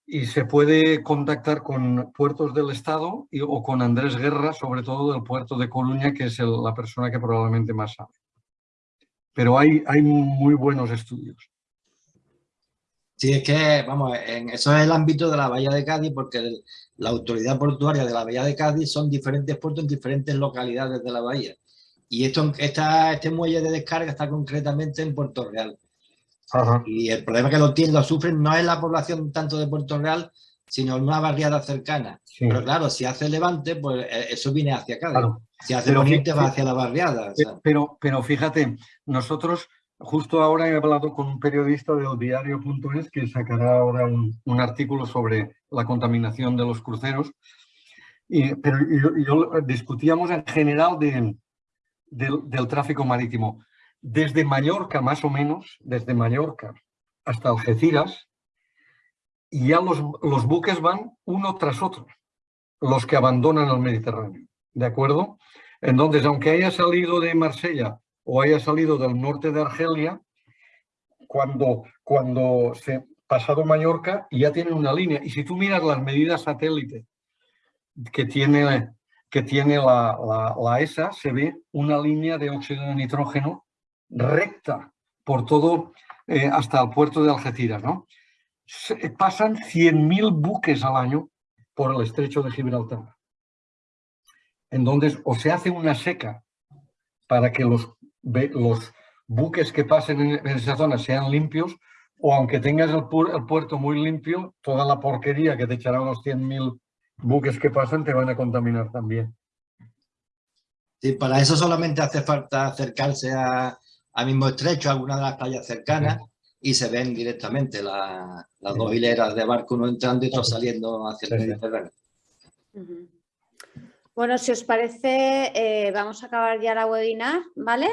y se puede contactar con puertos del Estado o con Andrés Guerra, sobre todo del puerto de Coruña, que es la persona que probablemente más sabe. Pero hay, hay muy buenos estudios. Sí, es que, vamos, en, eso es el ámbito de la Bahía de Cádiz, porque la autoridad portuaria de la Bahía de Cádiz son diferentes puertos en diferentes localidades de la bahía. Y esto, esta, este muelle de descarga está concretamente en Puerto Real. Y el problema que lo tienen, lo sufren, no es la población tanto de Puerto Real, sino una barriada cercana. Pero claro, si hace levante, pues eh, eso viene hacia acá. Si hace poniente va hacia la barriada. Pero, pero fíjate, nosotros, justo ahora he hablado con un periodista del diario.es que sacará ahora un, artículo sobre la contaminación de los cruceros. Y, pero yo, discutíamos en general del tráfico marítimo desde Mallorca más o menos, desde Mallorca hasta Algeciras, y ya los, los buques van uno tras otro, los que abandonan el Mediterráneo, ¿de acuerdo? Entonces, aunque haya salido de Marsella o haya salido del norte de Argelia, cuando, cuando se pasado Mallorca ya tiene una línea. Y si tú miras las medidas satélite que tiene, que tiene la, la, la ESA, se ve una línea de óxido de nitrógeno recta por todo eh, hasta el puerto de Algeciras. ¿no? Se, pasan 100.000 buques al año por el estrecho de Gibraltar. Entonces, o se hace una seca para que los, los buques que pasen en, esa zona sean limpios, o aunque tengas el, el, puerto muy limpio, toda la porquería que te echarán los 100.000 buques que pasan te van a contaminar también. Sí, para eso solamente hace falta acercarse a, al mismo estrecho, alguna de las playas cercanas, y se ven directamente las dos hileras de barcos, uno entrando y otro saliendo hacia el Mediterráneo. Bueno, si os parece, eh, vamos a acabar ya la webinar, ¿vale?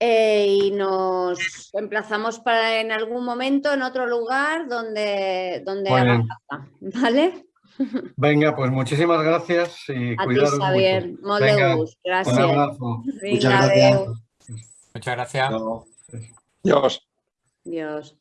Eh, y nos emplazamos para en algún momento en otro lugar donde, donde haga falta, ¿vale? Venga, pues muchísimas gracias y a ti, Xavier. Mucho. Venga, gracias. Un abrazo. Muchas gracias. Muchas gracias. Dios. Dios.